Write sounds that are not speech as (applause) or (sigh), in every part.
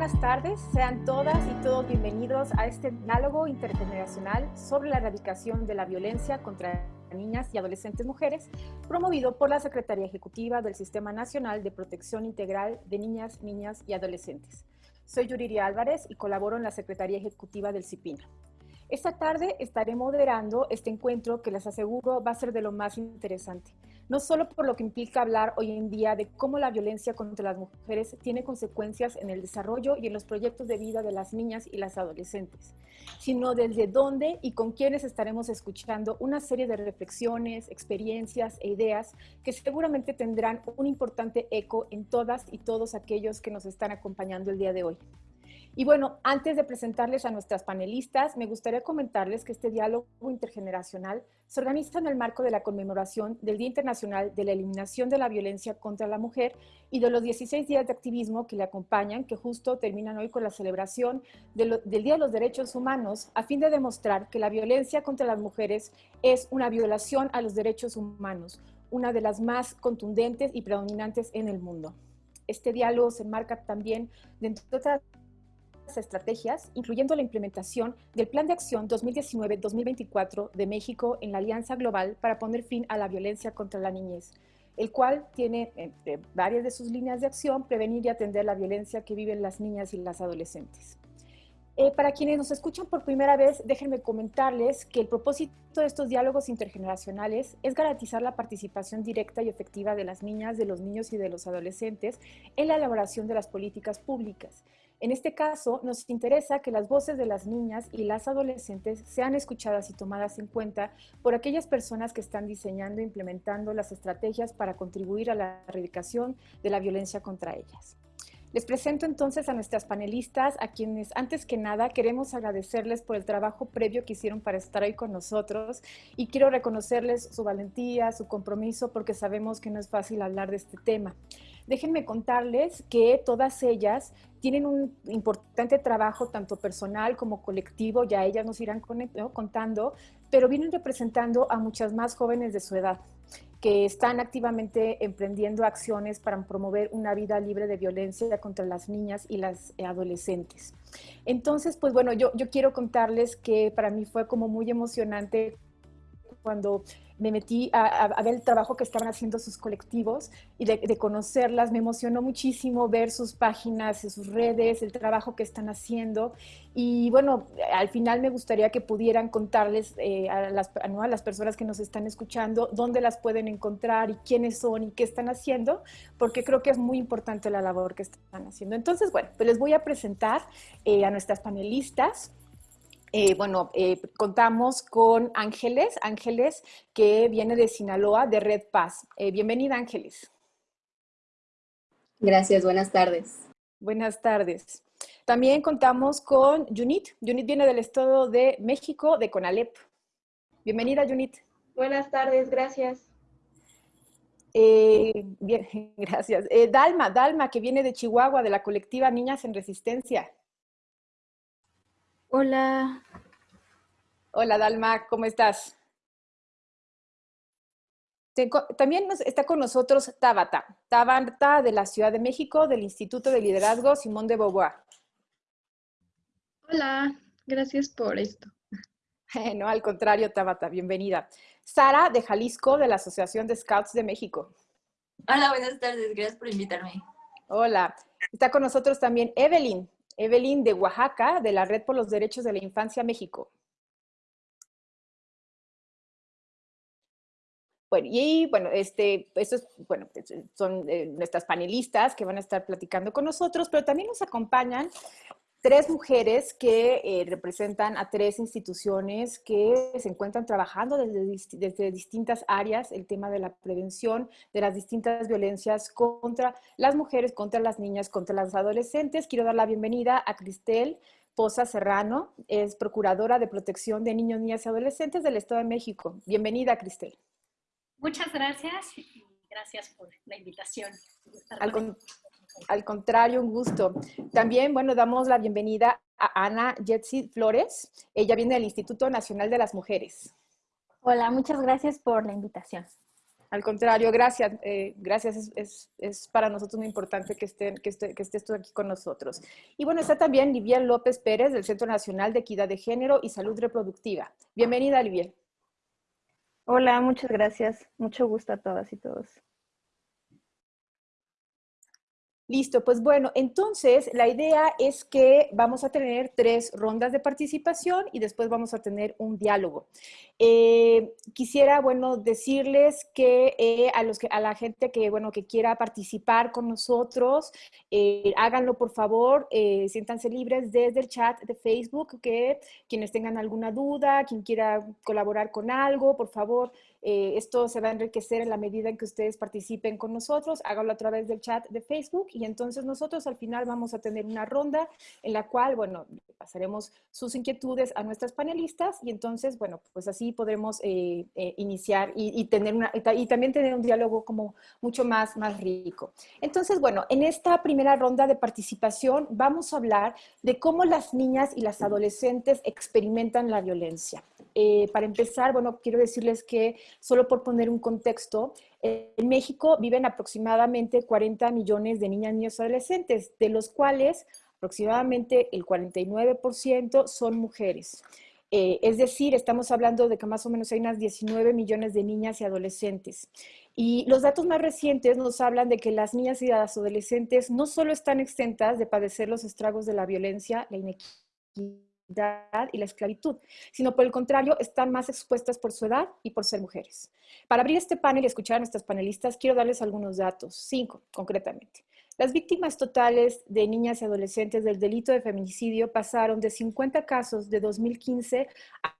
buenas tardes. Sean todas y todos bienvenidos a este diálogo intergeneracional sobre la erradicación de la violencia contra niñas y adolescentes mujeres, promovido por la Secretaría Ejecutiva del Sistema Nacional de Protección Integral de Niñas, Niñas y Adolescentes. Soy Yuriria Álvarez y colaboro en la Secretaría Ejecutiva del CIPINA. Esta tarde estaré moderando este encuentro que les aseguro va a ser de lo más interesante, no solo por lo que implica hablar hoy en día de cómo la violencia contra las mujeres tiene consecuencias en el desarrollo y en los proyectos de vida de las niñas y las adolescentes, sino desde dónde y con quiénes estaremos escuchando una serie de reflexiones, experiencias e ideas que seguramente tendrán un importante eco en todas y todos aquellos que nos están acompañando el día de hoy. Y bueno, antes de presentarles a nuestras panelistas, me gustaría comentarles que este diálogo intergeneracional se organiza en el marco de la conmemoración del Día Internacional de la Eliminación de la Violencia contra la Mujer y de los 16 días de activismo que le acompañan, que justo terminan hoy con la celebración del Día de los Derechos Humanos, a fin de demostrar que la violencia contra las mujeres es una violación a los derechos humanos, una de las más contundentes y predominantes en el mundo. Este diálogo se enmarca también dentro de otras estrategias, incluyendo la implementación del Plan de Acción 2019-2024 de México en la Alianza Global para poner fin a la violencia contra la niñez, el cual tiene varias de sus líneas de acción prevenir y atender la violencia que viven las niñas y las adolescentes. Eh, para quienes nos escuchan por primera vez, déjenme comentarles que el propósito de estos diálogos intergeneracionales es garantizar la participación directa y efectiva de las niñas, de los niños y de los adolescentes en la elaboración de las políticas públicas en este caso, nos interesa que las voces de las niñas y las adolescentes sean escuchadas y tomadas en cuenta por aquellas personas que están diseñando e implementando las estrategias para contribuir a la erradicación de la violencia contra ellas. Les presento entonces a nuestras panelistas, a quienes antes que nada queremos agradecerles por el trabajo previo que hicieron para estar hoy con nosotros y quiero reconocerles su valentía, su compromiso, porque sabemos que no es fácil hablar de este tema. Déjenme contarles que todas ellas tienen un importante trabajo tanto personal como colectivo, ya ellas nos irán contando, pero vienen representando a muchas más jóvenes de su edad que están activamente emprendiendo acciones para promover una vida libre de violencia contra las niñas y las adolescentes. Entonces, pues bueno, yo, yo quiero contarles que para mí fue como muy emocionante cuando me metí a, ver el trabajo que estaban haciendo sus colectivos y de, conocerlas. Me emocionó muchísimo ver sus páginas, sus redes, el trabajo que están haciendo. Y bueno, al final me gustaría que pudieran contarles eh, a, las, a las personas que nos están escuchando dónde las pueden encontrar y quiénes son y qué están haciendo, porque creo que es muy importante la labor que están haciendo. Entonces, bueno, pues les voy a presentar eh, a nuestras panelistas. Eh, bueno, eh, contamos con Ángeles, Ángeles que viene de Sinaloa, de Red Paz. Eh, bienvenida, Ángeles. Gracias, buenas tardes. Buenas tardes. También contamos con Junit. Junit viene del Estado de México, de Conalep. Bienvenida, Junit. Buenas tardes, gracias. bien, (laughs) gracias. Dalma, Dalma, que viene de Chihuahua, de la colectiva Niñas en Resistencia. Hola. Hola, Dalma, ¿cómo estás? También está con nosotros Tabata, Tabata de la Ciudad de México, del Instituto de Liderazgo Simón de Beauvoir. Hola, gracias por esto. No, al contrario, Tabata, bienvenida. Sara de Jalisco, de la Asociación de Scouts de México. Hola, buenas tardes, gracias por invitarme. Hola, está con nosotros también Evelyn, Evelyn de Oaxaca, de la Red por los Derechos de la Infancia México. Bueno, y bueno, este, estos, bueno, pues, son eh, nuestras panelistas que van a estar platicando con nosotros, pero también nos acompañan tres mujeres que eh, representan a tres instituciones que se encuentran trabajando desde, desde, distintas áreas el tema de la prevención de las distintas violencias contra las mujeres, contra las niñas, contra las adolescentes. Quiero dar la bienvenida a Cristel Poza Serrano, es procuradora de protección de niños, niñas y adolescentes del Estado de México. Bienvenida, Cristel. Muchas gracias y gracias por la invitación. Al contrario, un gusto. También, bueno, damos la bienvenida a Ana Jetsi Flores. Ella viene del Instituto Nacional de las Mujeres. Hola, muchas gracias por la invitación. Al contrario, gracias. Eh, gracias, es, para nosotros muy importante que, estén, que, esté, que estés tú aquí con nosotros. Y bueno, está también Liviel López Pérez del Centro Nacional de Equidad de Género y Salud Reproductiva. Bienvenida, Liviel. Hola, muchas gracias. Mucho gusto a todas y todos. Listo, pues bueno, entonces la idea es que vamos a tener tres rondas de participación y después vamos a tener un diálogo. Eh, quisiera, bueno, decirles que eh, a, los que, a la gente que, bueno, que quiera participar con nosotros, eh, háganlo por favor, siéntanse libres desde el chat de Facebook, que quienes tengan alguna duda, quien quiera colaborar con algo, por favor, eh, esto se va a enriquecer en la medida en que ustedes participen con nosotros, háganlo a través del chat de Facebook y entonces nosotros al final vamos a tener una ronda en la cual, bueno, pasaremos sus inquietudes a nuestras panelistas y entonces, bueno, pues así podremos eh, eh, iniciar y, tener una, y también tener un diálogo como mucho más, más rico. Entonces, bueno, en esta primera ronda de participación vamos a hablar de cómo las niñas y las adolescentes experimentan la violencia. para empezar, bueno, quiero decirles que Solo por poner un contexto, en México viven aproximadamente 40 millones de niñas, niños y adolescentes, de los cuales aproximadamente el 49% son mujeres. Eh, es decir, estamos hablando de que más o menos hay unas 19 millones de niñas y adolescentes. Y los datos más recientes nos hablan de que las niñas y las adolescentes no solo están exentas de padecer los estragos de la violencia, la inequidad, y la esclavitud, sino por el contrario, están más expuestas por su edad y por ser mujeres. Para abrir este panel y escuchar a nuestras panelistas, quiero darles algunos datos, cinco concretamente. Las víctimas totales de niñas y adolescentes del delito de feminicidio pasaron de 50 casos de 2015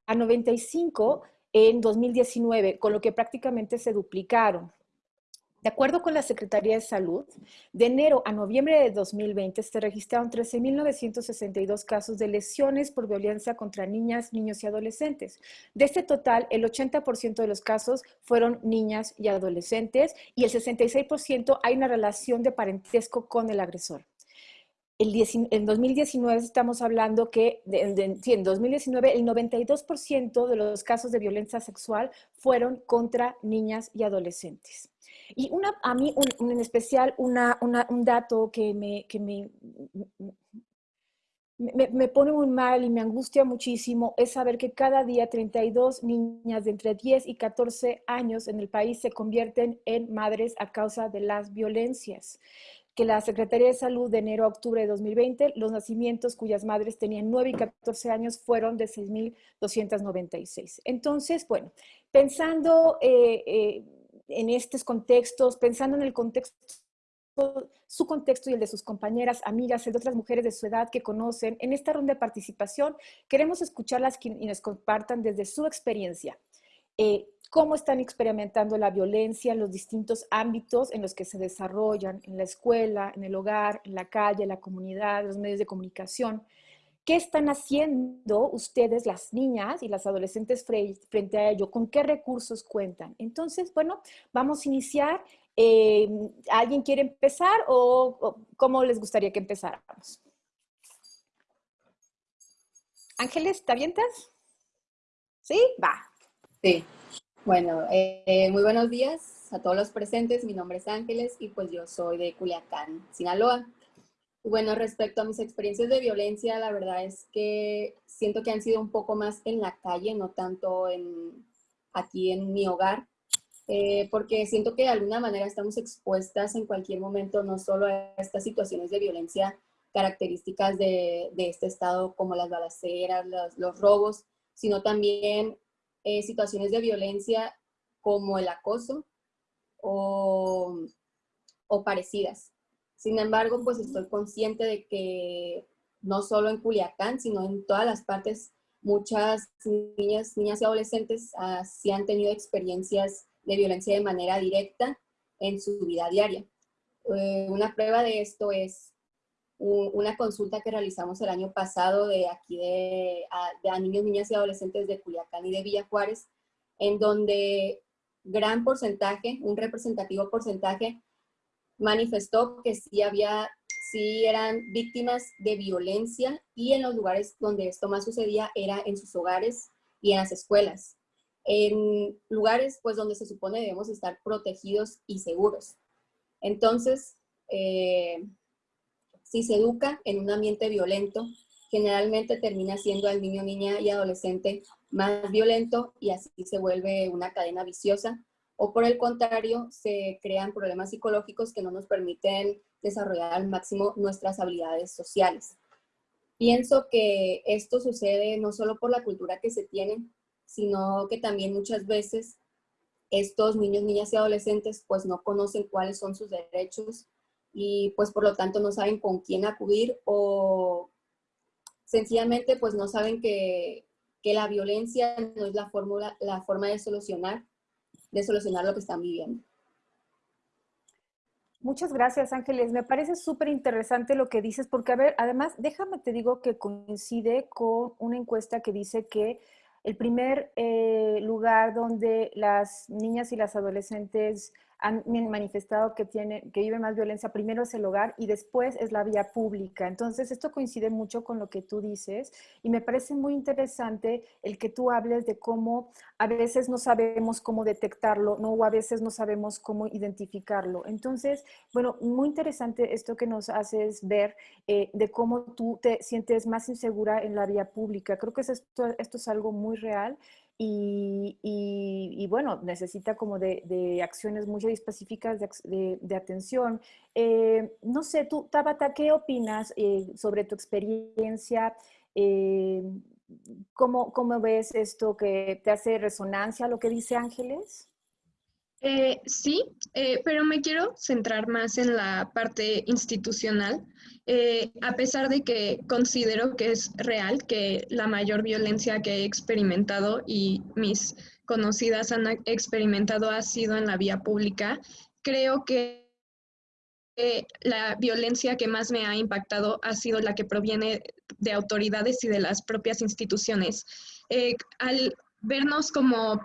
a 95 en 2019, con lo que prácticamente se duplicaron. De acuerdo con la Secretaría de Salud, de enero a noviembre de 2020 se registraron 13.962 casos de lesiones por violencia contra niñas, niños y adolescentes. De este total, el 80% de los casos fueron niñas y adolescentes y el 66% hay una relación de parentesco con el agresor. En 2019 estamos hablando que, sí, en 2019 el 92% de los casos de violencia sexual fueron contra niñas y adolescentes. Y una, a mí, un, en especial, una, un dato que, me, que me, me, me, pone muy mal y me angustia muchísimo es saber que cada día 32 niñas de entre 10 y 14 años en el país se convierten en madres a causa de las violencias que la Secretaría de Salud de enero a octubre de 2020, los nacimientos cuyas madres tenían 9 y 14 años fueron de 6.296. Entonces, bueno, pensando eh, eh, en estos contextos, pensando en el contexto su contexto y el de sus compañeras, amigas, el de otras mujeres de su edad que conocen. En esta ronda de participación queremos escucharlas y nos compartan desde su experiencia eh, cómo están experimentando la violencia en los distintos ámbitos en los que se desarrollan, en la escuela, en el hogar, en la calle, en la comunidad, en los medios de comunicación. ¿Qué están haciendo ustedes, las niñas y las adolescentes, frente a ello? ¿Con qué recursos cuentan? Entonces, bueno, vamos a iniciar. Eh, ¿Alguien quiere empezar o, cómo les gustaría que empezáramos? Ángeles, ¿te avientas? ¿Sí? Va. Sí. Bueno, eh, muy buenos días a todos los presentes. Mi nombre es Ángeles y pues yo soy de Culiacán, Sinaloa. Bueno, respecto a mis experiencias de violencia, la verdad es que siento que han sido un poco más en la calle, no tanto en, aquí en mi hogar, eh, porque siento que de alguna manera estamos expuestas en cualquier momento no solo a estas situaciones de violencia características de, este estado como las balaceras, los, robos, sino también eh, situaciones de violencia como el acoso o parecidas. Sin embargo, pues estoy consciente de que no solo en Culiacán, sino en todas las partes, muchas niñas, niñas y adolescentes uh, sí han tenido experiencias de violencia de manera directa en su vida diaria. Eh, una prueba de esto es una consulta que realizamos el año pasado de aquí de a, niños, niñas y adolescentes de Culiacán y de Villa Juárez, en donde gran porcentaje, un representativo porcentaje, manifestó que sí había, sí eran víctimas de violencia y en los lugares donde esto más sucedía era en sus hogares y en las escuelas. en lugares pues donde se supone debemos estar protegidos y seguros. Entonces, eh, si se educa en un ambiente violento, generalmente termina siendo al niño, niña y adolescente más violento y así se vuelve una cadena viciosa. O por el contrario, se crean problemas psicológicos que no nos permiten desarrollar al máximo nuestras habilidades sociales. Pienso que esto sucede no solo por la cultura que se tiene, sino que también muchas veces estos niños, niñas y adolescentes pues no conocen cuáles son sus derechos y pues por lo tanto no saben con quién acudir o sencillamente pues no saben que, la violencia no es la, fórmula, la forma de solucionar, de solucionar lo que están viviendo. Muchas gracias, Ángeles. Me parece súper interesante lo que dices, porque, a ver, además, déjame te digo que coincide con una encuesta que dice que el primer eh, lugar donde las niñas y las adolescentes han manifestado que, tiene, que vive más violencia, primero es el hogar y después es la vía pública. Entonces, esto coincide mucho con lo que tú dices y me parece muy interesante el que tú hables de cómo a veces no sabemos cómo detectarlo, ¿no? o a veces no sabemos cómo identificarlo. Entonces, bueno, muy interesante esto que nos haces ver eh, de cómo tú te sientes más insegura en la vía pública. Creo que esto, esto es algo muy real y, bueno, necesita como de, acciones muy específicas de, atención. Eh, no sé, tú, Tabata, ¿qué opinas eh, sobre tu experiencia? Eh, ¿cómo, ¿Cómo ves esto que te hace resonancia lo que dice Ángeles? Eh, sí, eh, pero me quiero centrar más en la parte institucional, eh, a pesar de que considero que es real que la mayor violencia que he experimentado y mis conocidas han experimentado ha sido en la vía pública, creo que la violencia que más me ha impactado ha sido la que proviene de autoridades y de las propias instituciones. al vernos como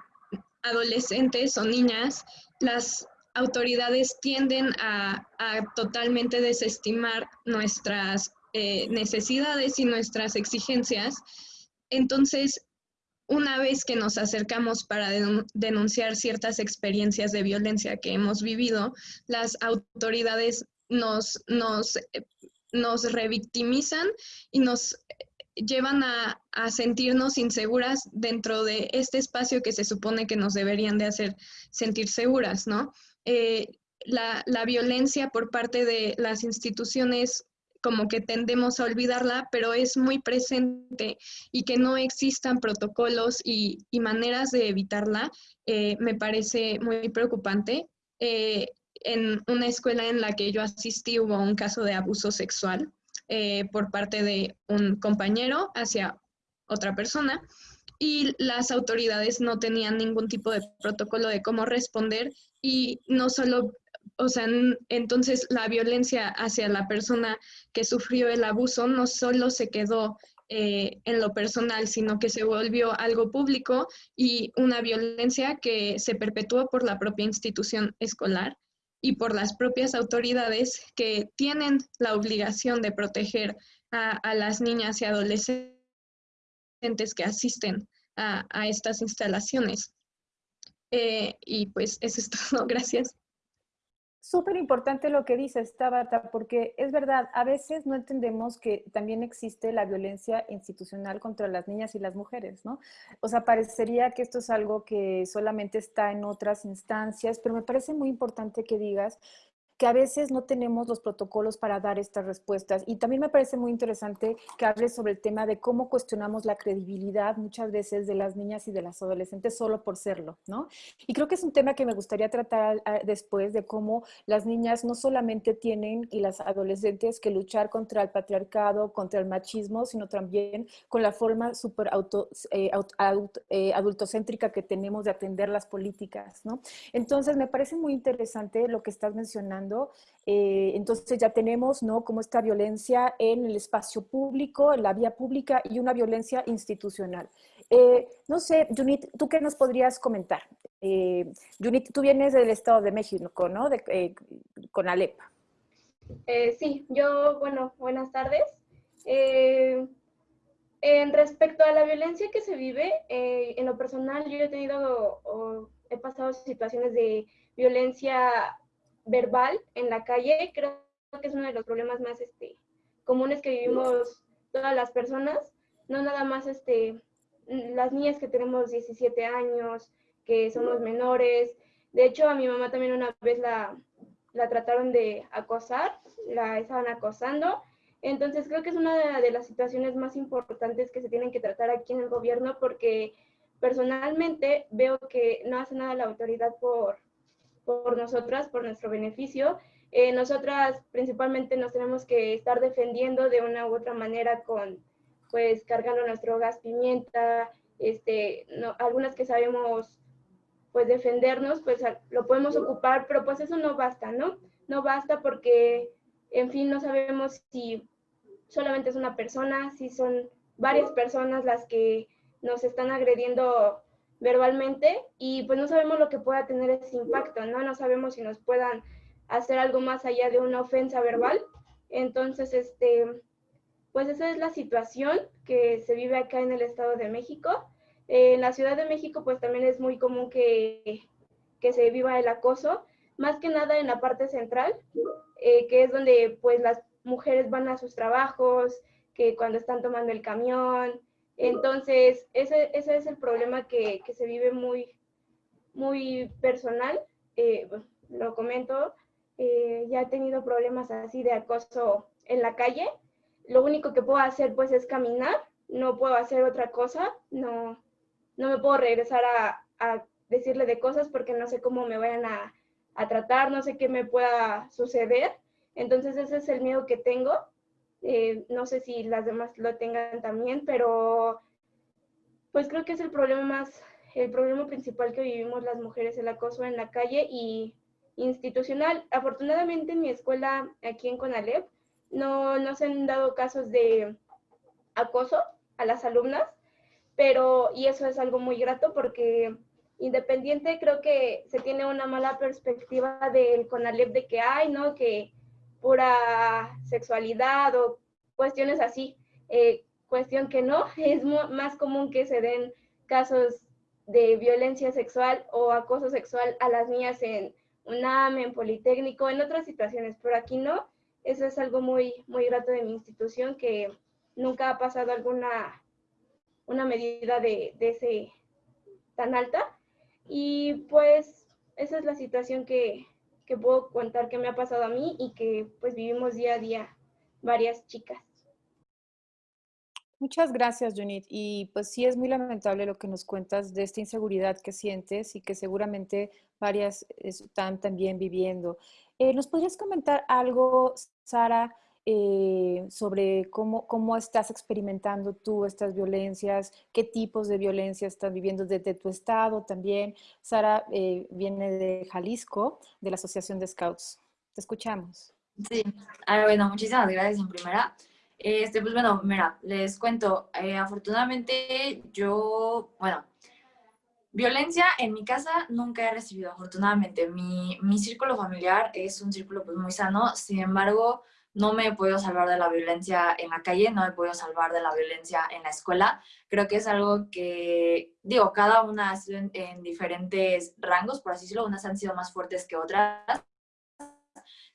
adolescentes o niñas, las autoridades tienden a, totalmente desestimar nuestras eh, necesidades y nuestras exigencias. Entonces, una vez que nos acercamos para denunciar ciertas experiencias de violencia que hemos vivido, las autoridades nos, nos, nos revictimizan y nos llevan a, sentirnos inseguras dentro de este espacio que se supone que nos deberían de hacer sentir seguras, ¿no? Eh, la, violencia por parte de las instituciones como que tendemos a olvidarla, pero es muy presente y que no existan protocolos y, maneras de evitarla, eh, me parece muy preocupante. Eh, en una escuela en la que yo asistí hubo un caso de abuso sexual eh, por parte de un compañero hacia otra persona y las autoridades no tenían ningún tipo de protocolo de cómo responder y no solo, o sea, entonces la violencia hacia la persona que sufrió el abuso no solo se quedó eh, en lo personal, sino que se volvió algo público y una violencia que se perpetuó por la propia institución escolar y por las propias autoridades que tienen la obligación de proteger a, las niñas y adolescentes que asisten a, estas instalaciones. Eh, y pues eso es todo. (laughs) Gracias. Súper importante lo que dices, Tabata, porque es verdad, a veces no entendemos que también existe la violencia institucional contra las niñas y las mujeres, ¿no? O sea, parecería que esto es algo que solamente está en otras instancias, pero me parece muy importante que digas que a veces no tenemos los protocolos para dar estas respuestas. Y también me parece muy interesante que hables sobre el tema de cómo cuestionamos la credibilidad muchas veces de las niñas y de las adolescentes solo por serlo, ¿no? Y creo que es un tema que me gustaría tratar ah, después de cómo las niñas no solamente tienen y las adolescentes que luchar contra el patriarcado, contra el machismo, sino también con la forma súper auto, eh, eh, adultocéntrica que tenemos de atender las políticas, ¿no? Entonces, me parece muy interesante lo que estás mencionando eh, entonces ya tenemos, ¿no? Como esta violencia en el espacio público, en la vía pública y una violencia institucional. Eh, no sé, Junit, ¿tú qué nos podrías comentar? Eh, Junit, tú vienes del Estado de México, ¿no? De, con Alepa. sí, yo, bueno, buenas tardes. En respecto a la violencia que se vive, eh, en lo personal yo he tenido o, he pasado situaciones de violencia verbal en la calle. Creo que es uno de los problemas más este, comunes que vivimos todas las personas, no nada más este, las niñas que tenemos 17 años, que somos menores. De hecho, a mi mamá también una vez la, la trataron de acosar, la estaban acosando entonces creo que es una de las situaciones más importantes que se tienen que tratar aquí en el gobierno porque personalmente veo que no hace nada la autoridad por, por nosotras, por nuestro beneficio. Eh, nosotras principalmente nos tenemos que estar defendiendo de una u otra manera con, pues, cargando nuestro gas pimienta, este, no, algunas que sabemos, pues, defendernos, pues, lo podemos ocupar, pero pues eso no basta, ¿no? No basta porque, en fin, no sabemos si solamente es una persona, si son varias personas las que nos están agrediendo verbalmente y pues no sabemos lo que pueda tener ese impacto, ¿no? No sabemos si nos puedan hacer algo más allá de una ofensa verbal. Entonces, este, pues esa es la situación que se vive acá en el Estado de México. en la Ciudad de México, pues también es muy común que, que se viva el acoso, más que nada en la parte central, eh, que es donde pues las mujeres van a sus trabajos, que cuando están tomando el camión. Entonces, ese, ese es el problema que, que, se vive muy, muy personal. Eh, lo comento, eh, ya he tenido problemas así de acoso en la calle. Lo único que puedo hacer pues es caminar, no puedo hacer otra cosa, no, no me puedo regresar a, a decirle de cosas porque no sé cómo me vayan a, a tratar, no sé qué me pueda suceder. Entonces ese es el miedo que tengo. Eh, no sé si las demás lo tengan también, pero pues creo que es el problema más, el problema principal que vivimos las mujeres, el acoso en la calle y institucional. Afortunadamente en mi escuela aquí en Conalep no, no se han dado casos de acoso a las alumnas, pero y eso es algo muy grato porque independiente creo que se tiene una mala perspectiva del CONALEP de que hay, ¿no? Que pura sexualidad o cuestiones así. Eh, cuestión que no, (laughs) es más común que se den casos de violencia sexual o acoso sexual a las niñas en UNAM, en Politécnico, en otras situaciones, pero aquí no. Eso es algo muy, muy grato de mi institución, que nunca ha pasado alguna una medida de, de ese tan alta. Y pues esa es la situación que, que puedo contar que me ha pasado a mí y que pues vivimos día a día varias chicas. Muchas gracias, Junit. Y pues sí es muy lamentable lo que nos cuentas de esta inseguridad que sientes y que seguramente varias están también viviendo. Eh, ¿Nos podrías comentar algo, Sara, eh, sobre cómo, cómo estás experimentando tú estas violencias, qué tipos de violencia estás viviendo desde tu estado también. Sara eh, viene de Jalisco, de la Asociación de Scouts. Te escuchamos. Sí, ah, bueno, muchísimas gracias en primera. Este, pues bueno, mira, les cuento, eh, afortunadamente yo, bueno, violencia en mi casa nunca he recibido, afortunadamente. Mi, mi círculo familiar es un círculo pues muy sano, sin embargo, no me he podido salvar de la violencia en la calle, no me he podido salvar de la violencia en la escuela. Creo que es algo que, digo, cada una ha sido en, diferentes rangos, por así decirlo, unas han sido más fuertes que otras.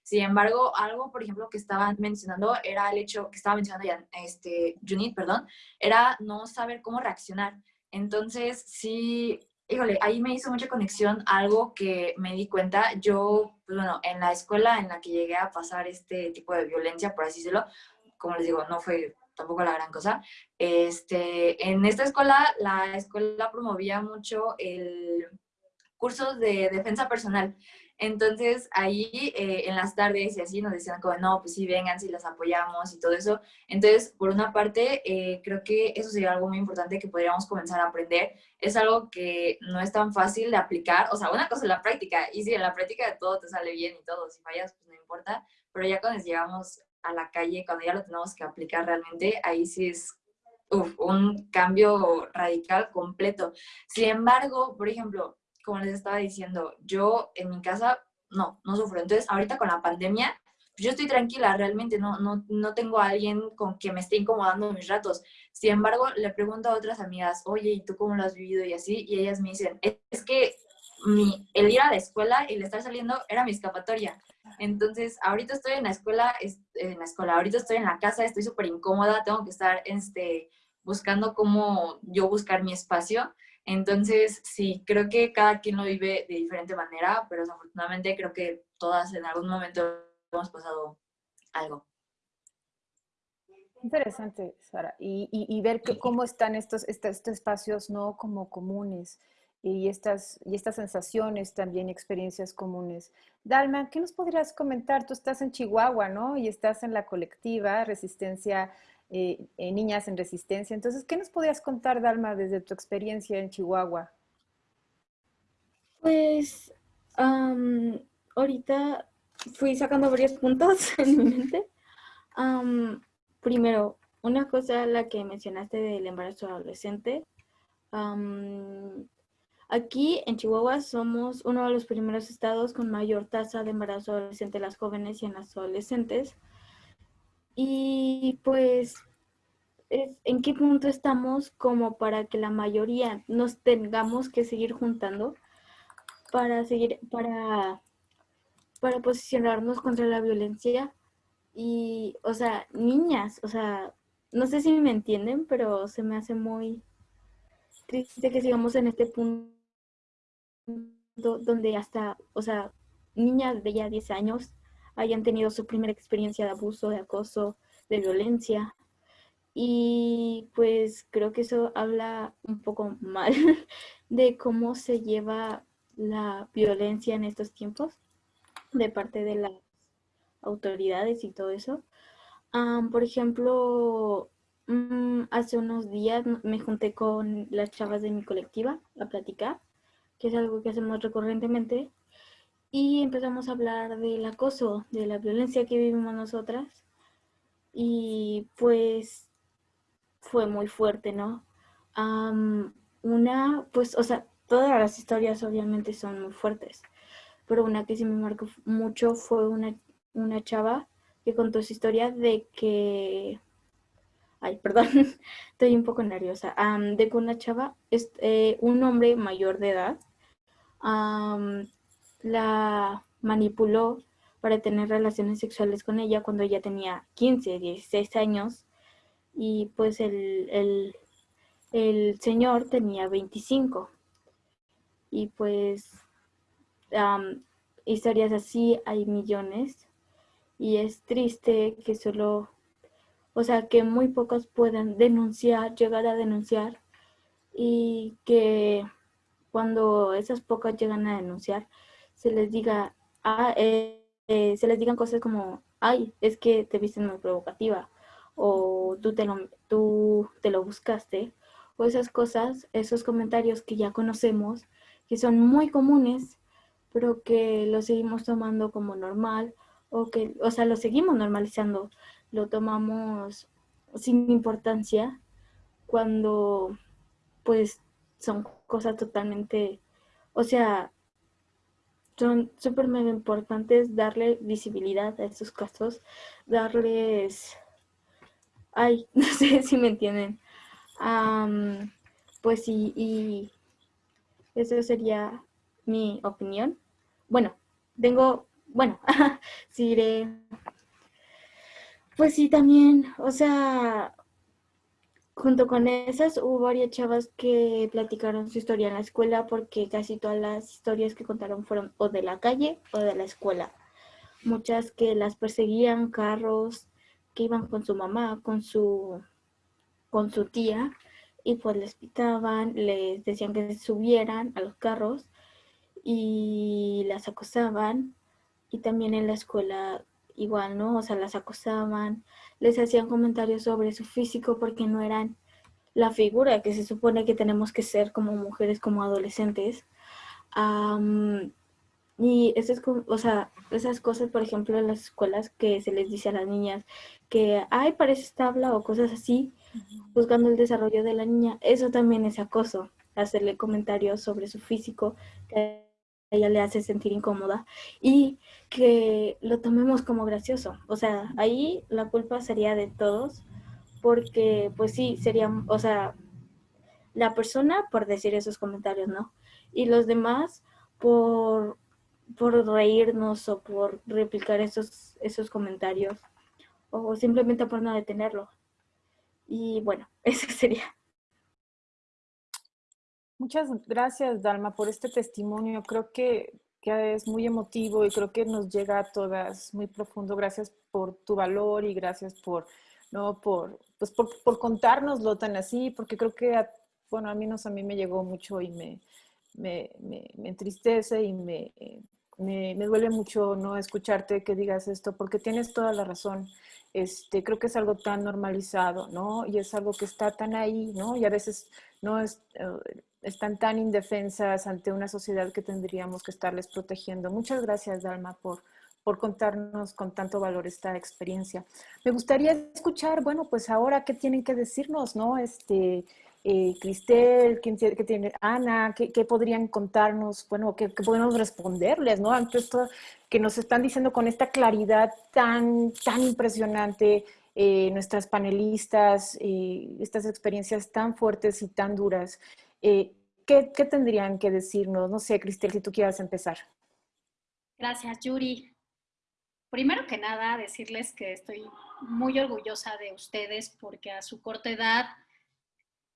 Sin embargo, algo, por ejemplo, que estaban mencionando era el hecho, que estaba mencionando ya, este, Junit, perdón, era no saber cómo reaccionar. Entonces, sí, híjole, ahí me hizo mucha conexión algo que me di cuenta. Yo, pues bueno, en la escuela en la que llegué a pasar este tipo de violencia, por así decirlo, como les digo, no fue tampoco la gran cosa. Este, en esta escuela, la escuela promovía mucho el curso de defensa personal. Entonces ahí eh, en las tardes y así nos decían como, no, pues sí, vengan, si las apoyamos y todo eso. Entonces, por una parte, eh, creo que eso sería algo muy importante que podríamos comenzar a aprender. Es algo que no es tan fácil de aplicar. O sea, una cosa es la práctica. Y si en la práctica todo te sale bien y todo, si fallas, pues no importa. Pero ya cuando llegamos a la calle, cuando ya lo tenemos que aplicar realmente, ahí sí es un cambio radical completo. Sin embargo, por ejemplo, como les estaba diciendo, yo en mi casa no, no sufro. Entonces, ahorita con la pandemia, yo estoy tranquila, realmente no, no, no tengo a alguien con quien me esté incomodando mis ratos. Sin embargo, le pregunto a otras amigas, oye, ¿y tú cómo lo has vivido? Y así, y ellas me dicen, es que mi, el ir a la escuela y el estar saliendo era mi escapatoria. Entonces, ahorita estoy en la escuela, en la escuela, ahorita estoy en la casa, estoy súper incómoda, tengo que estar este, buscando cómo yo buscar mi espacio. Entonces, sí, creo que cada quien lo vive de diferente manera, pero desafortunadamente creo que todas en algún momento hemos pasado algo. Interesante, Sara. Y, y, ver cómo están estos, estos, espacios no como comunes y estas, y estas sensaciones también, experiencias comunes. Dalma, ¿qué nos podrías comentar? Tú estás en Chihuahua, ¿no? Y estás en la colectiva Resistencia, eh, Niñas en Resistencia. Entonces, ¿qué nos podrías contar, Dalma, desde tu experiencia en Chihuahua? Pues, ahorita fui sacando varios puntos (laughs) en mi mente. primero, una cosa, la que mencionaste del embarazo adolescente. aquí en Chihuahua somos uno de los primeros estados con mayor tasa de embarazo adolescente en las jóvenes y en las adolescentes. Y pues, ¿en qué punto estamos como para que la mayoría nos tengamos que seguir juntando para seguir, para para posicionarnos contra la violencia y, o sea, niñas, o sea, no sé si me entienden, pero se me hace muy triste que sigamos en este punto donde hasta, o sea, niñas de ya 10 años hayan tenido su primera experiencia de abuso, de acoso, de violencia. Y pues creo que eso habla un poco mal (laughs) de cómo se lleva la violencia en estos tiempos de parte de las autoridades y todo eso. por ejemplo, mm, hace unos días me junté con las chavas de mi colectiva a platicar, que es algo que hacemos recurrentemente, y empezamos a hablar del acoso, de la violencia que vivimos nosotras, y pues fue muy fuerte, ¿no? una, pues, o sea, todas las historias obviamente son muy fuertes, pero una que sí me marcó mucho fue una, una chava que contó su historia de que, ay, perdón, (laughs) estoy un poco nerviosa, de que una chava, eh, un hombre mayor de edad, la manipuló para tener relaciones sexuales con ella cuando ella tenía 15, 16 años. Y pues el, el, el señor tenía 25 y pues historias así hay millones. Y es triste que solo, o sea, que muy pocos puedan denunciar, llegar a denunciar. Y que cuando esas pocas llegan a denunciar se les diga, ah, eh, eh, se les digan cosas como, ay, es que te viste muy provocativa o tú te lo, tú te lo buscaste o esas cosas, esos comentarios que ya conocemos, que son muy comunes pero que lo seguimos tomando como normal o que, o sea, lo seguimos normalizando, lo tomamos sin importancia cuando pues son cosas totalmente, o sea, son súper mega importantes darle visibilidad a estos casos, darles, ay, (laughs) no sé si me entienden, pues sí, y eso sería mi opinión. Bueno, tengo, bueno, (laughs) sí. Pues sí, también, o sea, junto con esas hubo varias chavas que platicaron su historia en la escuela porque casi todas las historias que contaron fueron o de la calle o de la escuela. Muchas que las perseguían carros, que iban con su mamá, con su, con su tía, y pues les pitaban, les decían que subieran a los carros y las acosaban y también en la escuela igual, ¿no? O sea, las acosaban, les hacían comentarios sobre su físico porque no eran la figura que se supone que tenemos que ser como mujeres, como adolescentes. y esas, o sea, esas cosas, por ejemplo, en las escuelas que se les dice a las niñas que, ay, parece tabla o cosas así, buscando el desarrollo de la niña, eso también es acoso, hacerle comentarios sobre su físico, que ella le hace sentir incómoda y que lo tomemos como gracioso. O sea, ahí la culpa sería de todos porque pues sí, sería, o sea, la persona por decir esos comentarios, ¿no? Y los demás por, por reírnos o por replicar esos, esos comentarios o simplemente por no detenerlo. Y bueno, (laughs) eso sería. Muchas gracias, Dalma, por este testimonio. Creo que, que, es muy emotivo y creo que nos llega a todas muy profundo. Gracias por tu valor y gracias por, ¿no? por, pues por, por contárnoslo tan así, porque creo que, a, bueno, a mí, a mí me llegó mucho y me, me, me, me entristece y me, me, me, duele mucho no escucharte que digas esto, porque tienes toda la razón. Este, creo que es algo tan normalizado, ¿no? Y es algo que está tan ahí, ¿no? Y a veces no es, eh, están tan indefensas ante una sociedad que tendríamos que estarles protegiendo. Muchas gracias, Dalma, por, por contarnos con tanto valor esta experiencia. Me gustaría escuchar, bueno, pues ahora qué tienen que decirnos, ¿no? Este, eh, Cristel, ¿qué, tiene Ana? ¿qué, ¿qué, podrían contarnos? Bueno, ¿qué, ¿qué, podemos responderles, ¿no? Ante esto que nos están diciendo con esta claridad tan, tan impresionante, eh, nuestras panelistas, eh, estas experiencias tan fuertes y tan duras. Eh, ¿qué, ¿qué, tendrían que decirnos? No sé, Cristel, si tú quieras empezar. Gracias, Yuri. Primero que nada, decirles que estoy muy orgullosa de ustedes porque a su corta edad,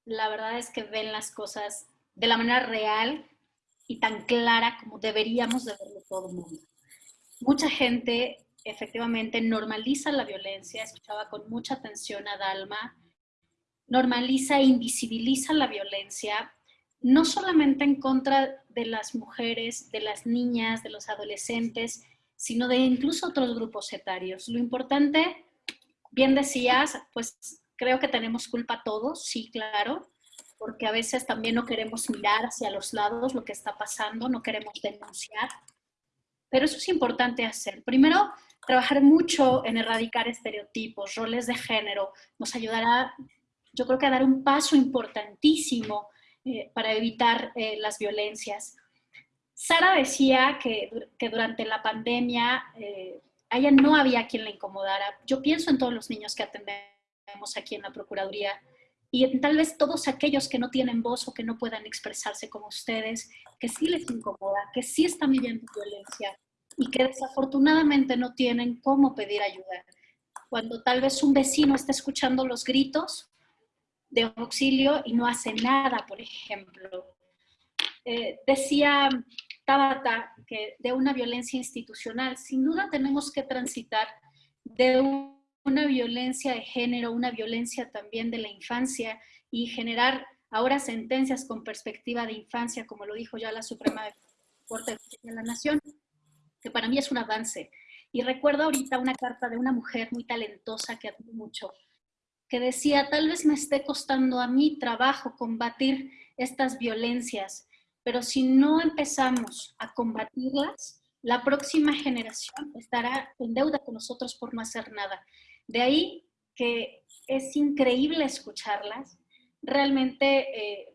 la verdad es que ven las cosas de la manera real y tan clara como deberíamos de verlo todo el mundo. Mucha gente efectivamente normaliza la violencia, escuchaba con mucha atención a Dalma, normaliza e invisibiliza la violencia, no solamente en contra de las mujeres, de las niñas, de los adolescentes, sino de incluso otros grupos etarios. Lo importante, bien decías, pues creo que tenemos culpa todos, sí, claro, porque a veces también no queremos mirar hacia los lados lo que está pasando, no queremos denunciar, pero eso es importante hacer. Primero, trabajar mucho en erradicar estereotipos, roles de género, nos ayudará, yo creo que a dar un paso importantísimo eh, para evitar eh, las violencias. Sara decía que, que durante la pandemia eh, a ella no había quien la incomodara. Yo pienso en todos los niños que atendemos aquí en la Procuraduría y en tal vez todos aquellos que no tienen voz o que no puedan expresarse como ustedes, que sí les incomoda, que sí están viviendo violencia, y que desafortunadamente no tienen cómo pedir ayuda. Cuando tal vez un vecino está escuchando los gritos de auxilio y no hace nada, por ejemplo. Eh, decía Tabata que de una violencia institucional, sin duda tenemos que transitar de una violencia de género, una violencia también de la infancia y generar ahora sentencias con perspectiva de infancia, como lo dijo ya la Suprema Corte de la Nación, que para mí es un avance. Y recuerdo ahorita una carta de una mujer muy talentosa que admiro mucho, decía, tal vez me esté costando a mí trabajo combatir estas violencias, pero si no empezamos a combatirlas, la próxima generación estará en deuda con nosotros por no hacer nada. De ahí que es increíble escucharlas. Realmente eh,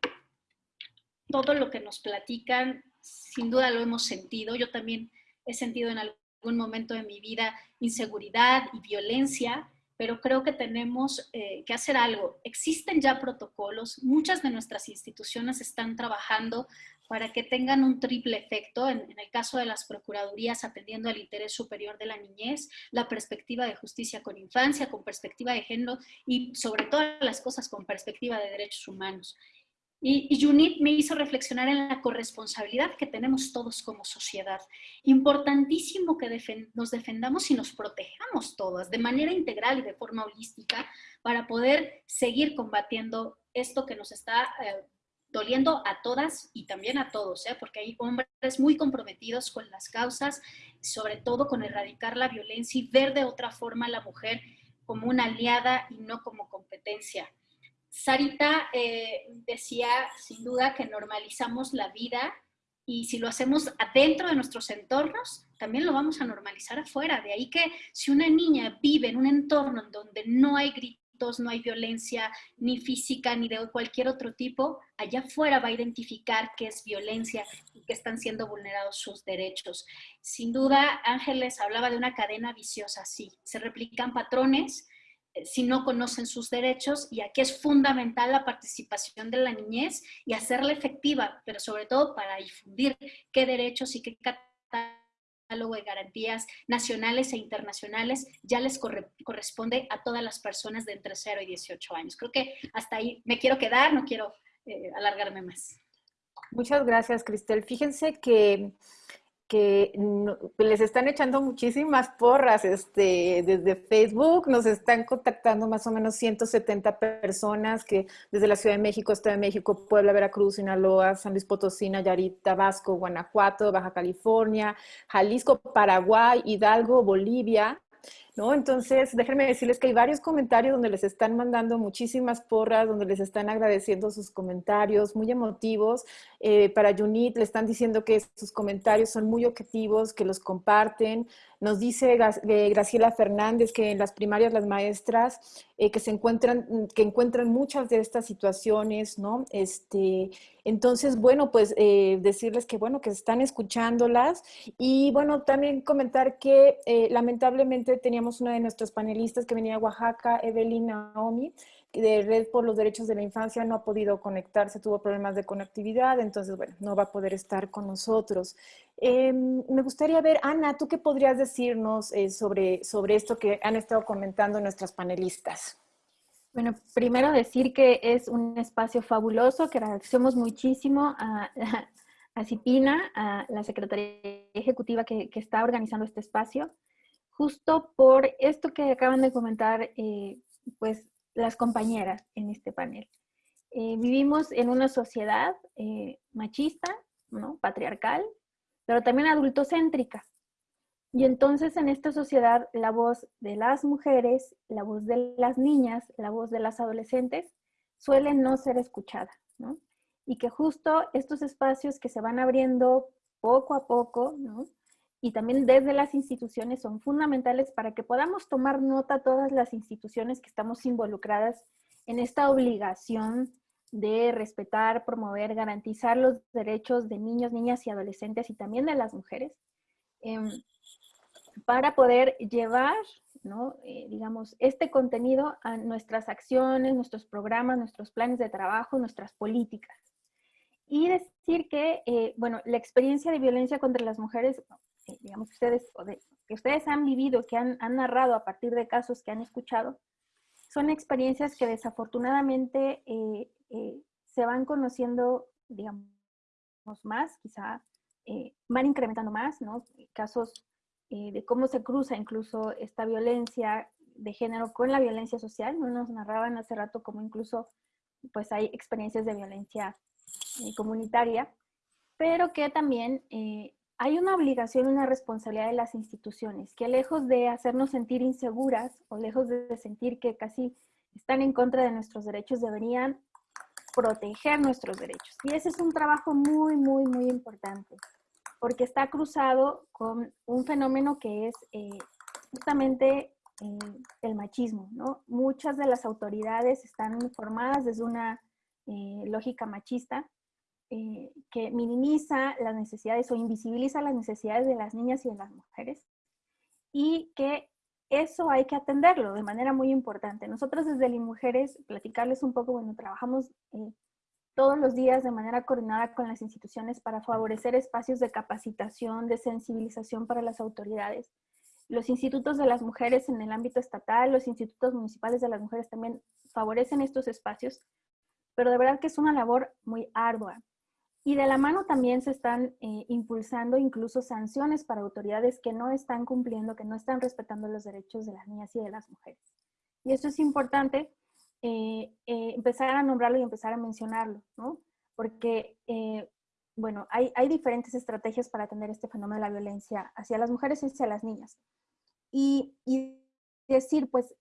todo lo que nos platican, sin duda lo hemos sentido. Yo también he sentido en algún momento de mi vida inseguridad y violencia, pero creo que tenemos eh, que hacer algo. Existen ya protocolos, muchas de nuestras instituciones están trabajando para que tengan un triple efecto, en, en, el caso de las procuradurías atendiendo al interés superior de la niñez, la perspectiva de justicia con infancia, con perspectiva de género y sobre todas las cosas con perspectiva de derechos humanos. Y, y Junit me hizo reflexionar en la corresponsabilidad que tenemos todos como sociedad. Importantísimo que nos defendamos y nos protejamos todas de manera integral y de forma holística para poder seguir combatiendo esto que nos está eh, doliendo a todas y también a todos, ¿eh? porque hay hombres muy comprometidos con las causas, sobre todo con erradicar la violencia y ver de otra forma a la mujer como una aliada y no como competencia. Sarita eh, decía sin duda que normalizamos la vida y si lo hacemos adentro de nuestros entornos, también lo vamos a normalizar afuera. De ahí que si una niña vive en un entorno en donde no hay gritos, no hay violencia ni física ni de cualquier otro tipo, allá afuera va a identificar qué es violencia y que están siendo vulnerados sus derechos. Sin duda, Ángeles hablaba de una cadena viciosa, sí, se replican patrones si no conocen sus derechos y aquí es fundamental la participación de la niñez y hacerla efectiva, pero sobre todo para difundir qué derechos y qué catálogo de garantías nacionales e internacionales ya les corresponde a todas las personas de entre 0 y 18 años. Creo que hasta ahí me quiero quedar, no quiero eh, alargarme más. Muchas gracias, Cristel. Fíjense que que les están echando muchísimas porras este, desde Facebook, nos están contactando más o menos 170 personas que desde la Ciudad de México, Estado de México, Puebla, Veracruz, Sinaloa, San Luis Potosí, Nayarit, Tabasco, Guanajuato, Baja California, Jalisco, Paraguay, Hidalgo, Bolivia, ¿no? Entonces, déjenme decirles que hay varios comentarios donde les están mandando muchísimas porras, donde les están agradeciendo sus comentarios, muy emotivos. Eh, para Junit le están diciendo que sus comentarios son muy objetivos, que los comparten. Nos dice eh, Graciela Fernández que en las primarias las maestras eh, que se encuentran, que encuentran muchas de estas situaciones, ¿no? Este, entonces, bueno, pues eh, decirles que, bueno, que están escuchándolas y, bueno, también comentar que lamentablemente teníamos una de nuestras panelistas que venía de Oaxaca, Evelyn Naomi, de Red por los Derechos de la Infancia no ha podido conectarse, tuvo problemas de conectividad, entonces, bueno, no va a poder estar con nosotros. Em, me gustaría ver, Ana, ¿tú qué podrías decirnos eh, sobre, sobre esto que han estado comentando nuestras panelistas? Bueno, primero decir que es un espacio fabuloso, que agradecemos muchísimo a, a Cipina, a la Secretaría Ejecutiva que, que, está organizando este espacio, justo por esto que acaban de comentar, eh, pues las compañeras en este panel. Eh, vivimos en una sociedad eh, machista, ¿no? patriarcal, pero también adultocéntrica. Y entonces en esta sociedad la voz de las mujeres, la voz de las niñas, la voz de las adolescentes suele no ser escuchada, ¿no? Y que justo estos espacios que se van abriendo poco a poco, ¿no? Y también desde las instituciones son fundamentales para que podamos tomar nota todas las instituciones que estamos involucradas en esta obligación de respetar, promover, garantizar los derechos de niños, niñas y adolescentes y también de las mujeres, em, para poder llevar, ¿no? Eh, digamos, este contenido a nuestras acciones, nuestros programas, nuestros planes de trabajo, nuestras políticas. Y decir que, eh, bueno, la experiencia de violencia contra las mujeres digamos, ustedes, que ustedes han vivido, que han, narrado a partir de casos que han escuchado, son experiencias que desafortunadamente eh, eh, se van conociendo, digamos, más, quizá eh, van incrementando más, ¿no? Casos de cómo se cruza incluso esta violencia de género con la violencia social. Nos narraban hace rato como incluso pues hay experiencias de violencia comunitaria, pero que también hay una obligación, una responsabilidad de las instituciones, que lejos de hacernos sentir inseguras o lejos de sentir que casi están en contra de nuestros derechos, deberían proteger nuestros derechos. Y ese es un trabajo muy, muy, muy importante, porque está cruzado con un fenómeno que es eh, justamente eh, el machismo. Muchas de las autoridades están formadas desde una eh, lógica machista, eh, que minimiza las necesidades o invisibiliza las necesidades de las niñas y de las mujeres y que eso hay que atenderlo de manera muy importante. Nosotros desde Mujeres, platicarles un poco, bueno, trabajamos eh, todos los días de manera coordinada con las instituciones para favorecer espacios de capacitación, de sensibilización para las autoridades. Los institutos de las mujeres en el ámbito estatal, los institutos municipales de las mujeres también favorecen estos espacios, pero de verdad que es una labor muy ardua. Y de la mano también se están eh, impulsando incluso sanciones para autoridades que no están cumpliendo, que no están respetando los derechos de las niñas y de las mujeres. Y esto es importante eh, eh, empezar a nombrarlo y empezar a mencionarlo, ¿no? Porque, bueno, hay, hay, diferentes estrategias para atender este fenómeno de la violencia hacia las mujeres y hacia las niñas. Y, y decir, pues,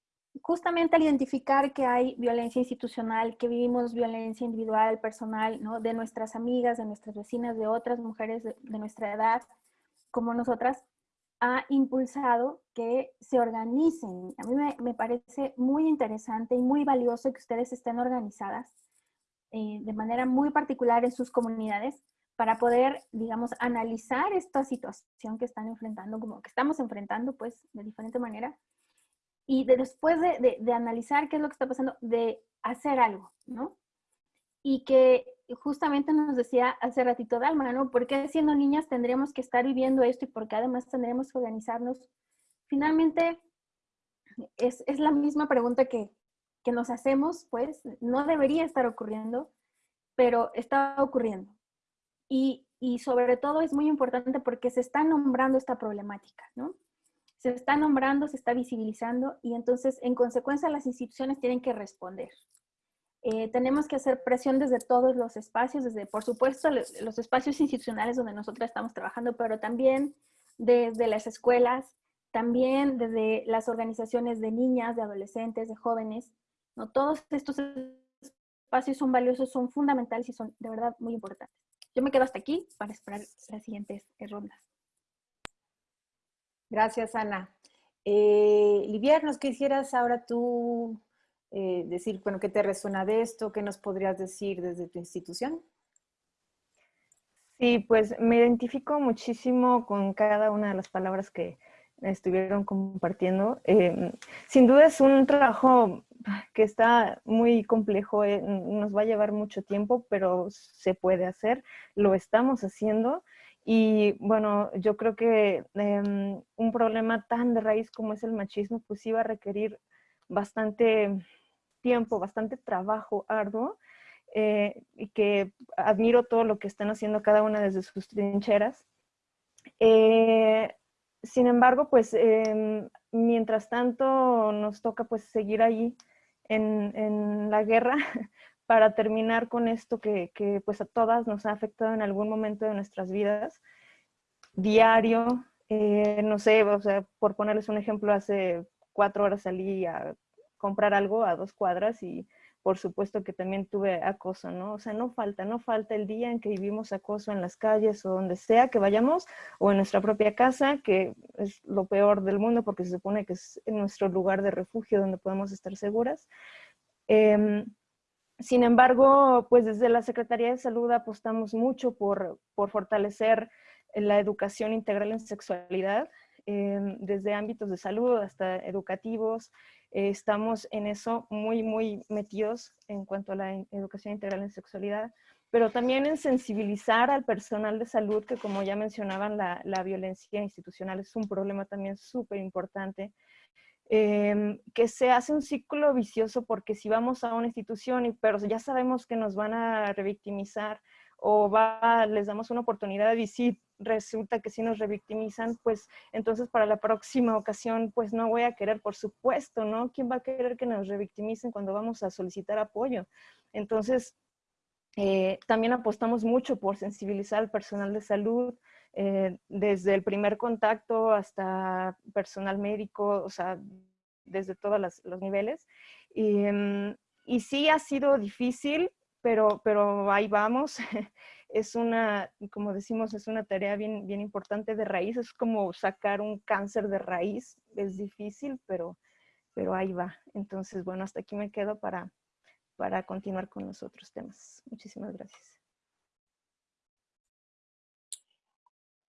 justamente al identificar que hay violencia institucional, que vivimos violencia individual, personal, ¿no? de nuestras amigas, de nuestras vecinas, de otras mujeres de, nuestra edad, como nosotras, ha impulsado que se organicen. A mí me, parece muy interesante y muy valioso que ustedes estén organizadas eh, de manera muy particular en sus comunidades para poder, digamos, analizar esta situación que están enfrentando, como que estamos enfrentando, pues, de diferente manera, y después de, analizar qué es lo que está pasando, de hacer algo, ¿no? Y que justamente nos decía hace ratito Dalma, ¿no? ¿Por qué siendo niñas tendríamos que estar viviendo esto y por qué además tendremos que organizarnos? Finalmente, es, la misma pregunta que, que nos hacemos, pues no debería estar ocurriendo, pero está ocurriendo. Y, y sobre todo es muy importante porque se está nombrando esta problemática, ¿no? Se está nombrando, se está visibilizando y entonces en consecuencia las instituciones tienen que responder. Eh, tenemos que hacer presión desde todos los espacios, desde, por supuesto, los espacios institucionales donde nosotros estamos trabajando, pero también desde las escuelas, también desde las organizaciones de niñas, de adolescentes, de jóvenes. ¿no? Todos estos espacios son valiosos, son fundamentales y son de verdad muy importantes. Yo me quedo hasta aquí para esperar las siguientes rondas. Gracias, Ana. Eh, Livier, ¿nos quisieras ahora tú eh, decir, bueno, qué te resuena de esto? ¿Qué nos podrías decir desde tu institución? Sí, pues me identifico muchísimo con cada una de las palabras que estuvieron compartiendo. Em, sin duda es un trabajo que está muy complejo, eh, nos va a llevar mucho tiempo, pero se puede hacer, lo estamos haciendo. Y bueno, yo creo que em, un problema tan de raíz como es el machismo, pues iba a requerir bastante tiempo, bastante trabajo arduo, eh, y que admiro todo lo que están haciendo cada una desde sus trincheras. Eh, sin embargo, pues em, mientras tanto nos toca pues seguir ahí en, en la guerra (laughs) para terminar con esto que, que, pues a todas nos ha afectado en algún momento de nuestras vidas, diario, eh, no sé, o sea, por ponerles un ejemplo, hace cuatro horas salí a comprar algo a dos cuadras y por supuesto que también tuve acoso, ¿no? O sea, no falta, no falta el día en que vivimos acoso en las calles o donde sea que vayamos o en nuestra propia casa, que es lo peor del mundo porque se supone que es nuestro lugar de refugio donde podemos estar seguras. Em, sin embargo, pues desde la Secretaría de Salud apostamos mucho por, por fortalecer la educación integral en sexualidad, desde ámbitos de salud hasta educativos, eh, estamos en eso muy, muy metidos en cuanto a la educación integral en sexualidad, pero también en sensibilizar al personal de salud, que como ya mencionaban, la, la violencia institucional es un problema también súper importante, em, que se hace un ciclo vicioso porque si vamos a una institución, y, pero ya sabemos que nos van a revictimizar, o va, les damos una oportunidad y si resulta que si nos revictimizan, pues entonces para la próxima ocasión, pues no voy a querer, por supuesto, ¿no? ¿Quién va a querer que nos revictimicen cuando vamos a solicitar apoyo? Entonces, eh, también apostamos mucho por sensibilizar al personal de salud, eh, desde el primer contacto hasta personal médico, o sea, desde todos los niveles. Y, mm, y sí ha sido difícil, pero, pero ahí vamos. (laughs) es una, como decimos, es una tarea bien, bien importante de raíz. Es como sacar un cáncer de raíz. Es difícil, pero, pero ahí va. Entonces, bueno, hasta aquí me quedo para, para continuar con los otros temas. Muchísimas gracias.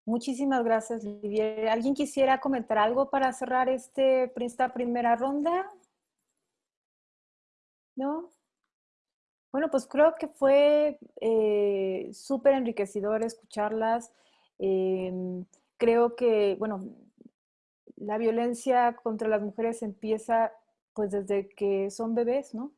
Muchísimas gracias, Livier. ¿Alguien quisiera comentar algo para cerrar este, esta primera ronda? ¿No? Bueno, pues creo que fue eh, súper enriquecedor escucharlas. Em, creo que, bueno, la violencia contra las mujeres empieza pues desde que son bebés, ¿no?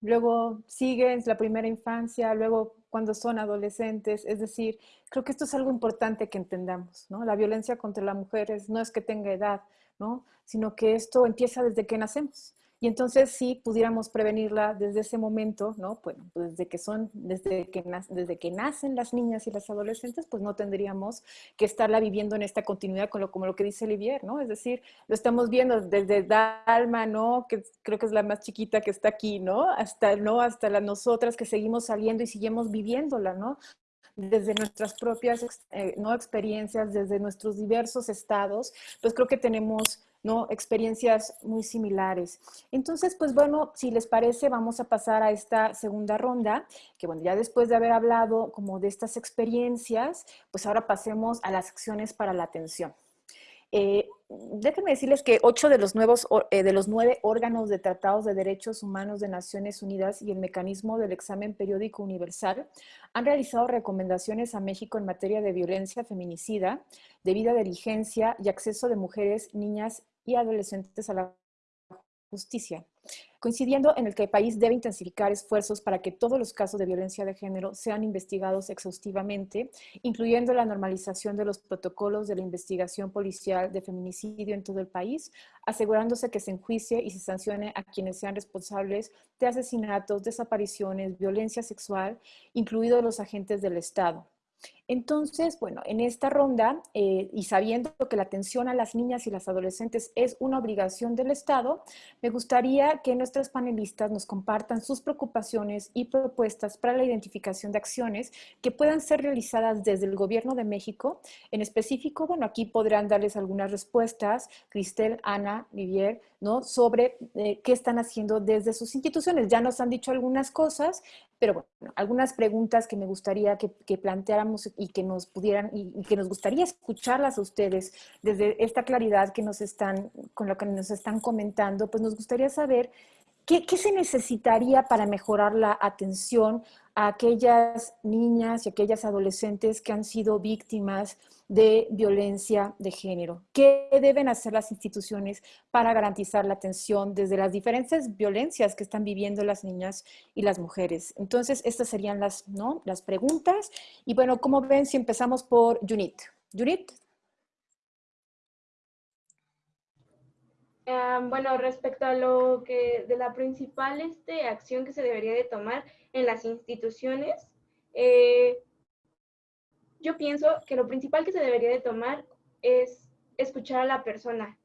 Luego sigue la primera infancia, luego cuando son adolescentes. Es decir, creo que esto es algo importante que entendamos, ¿no? La violencia contra las mujeres no es que tenga edad, ¿no? Sino que esto empieza desde que nacemos. Y entonces si pudiéramos prevenirla desde ese momento, ¿no? Bueno, pues desde que son, desde que, desde que nacen las niñas y las adolescentes, pues no tendríamos que estarla viviendo en esta continuidad con lo, como lo que dice Olivier, ¿no? Es decir, lo estamos viendo desde Dalma, ¿no? Que creo que es la más chiquita que está aquí, ¿no? Hasta, ¿no? Hasta las nosotras que seguimos saliendo y seguimos viviéndola, ¿no? desde nuestras propias eh, ¿no? experiencias, desde nuestros diversos estados, pues creo que tenemos ¿no? experiencias muy similares. Entonces, pues bueno, si les parece, vamos a pasar a esta segunda ronda, que bueno, ya después de haber hablado como de estas experiencias, pues ahora pasemos a las acciones para la atención. Eh, déjenme decirles que ocho de los, nuevos, eh, de los nueve órganos de tratados de derechos humanos de Naciones Unidas y el mecanismo del examen periódico universal han realizado recomendaciones a México en materia de violencia feminicida, debida diligencia y acceso de mujeres, niñas y adolescentes a la justicia coincidiendo en el que el país debe intensificar esfuerzos para que todos los casos de violencia de género sean investigados exhaustivamente, incluyendo la normalización de los protocolos de la investigación policial de feminicidio en todo el país, asegurándose que se enjuicie y se sancione a quienes sean responsables de asesinatos, desapariciones, violencia sexual, incluidos los agentes del Estado. Entonces, bueno, en esta ronda, eh, y sabiendo que la atención a las niñas y las adolescentes es una obligación del Estado, me gustaría que nuestros panelistas nos compartan sus preocupaciones y propuestas para la identificación de acciones que puedan ser realizadas desde el Gobierno de México. En específico, bueno, aquí podrán darles algunas respuestas, Cristel, Ana, Vivier, ¿no? Sobre eh, qué están haciendo desde sus instituciones. Ya nos han dicho algunas cosas, pero bueno, algunas preguntas que me gustaría que, que planteáramos y que nos pudieran, y, que nos gustaría escucharlas a ustedes desde esta claridad que nos están, con lo que nos están comentando, pues nos gustaría saber qué, qué se necesitaría para mejorar la atención a aquellas niñas y aquellas adolescentes que han sido víctimas de violencia de género. ¿Qué deben hacer las instituciones para garantizar la atención desde las diferentes violencias que están viviendo las niñas y las mujeres? Entonces, estas serían las, ¿no? las preguntas. Y bueno, como ven, si empezamos por Junit. Junit. Bueno, respecto a lo que de la principal este, acción que se debería de tomar en las instituciones, eh, yo pienso que lo principal que se debería de tomar es escuchar a la persona,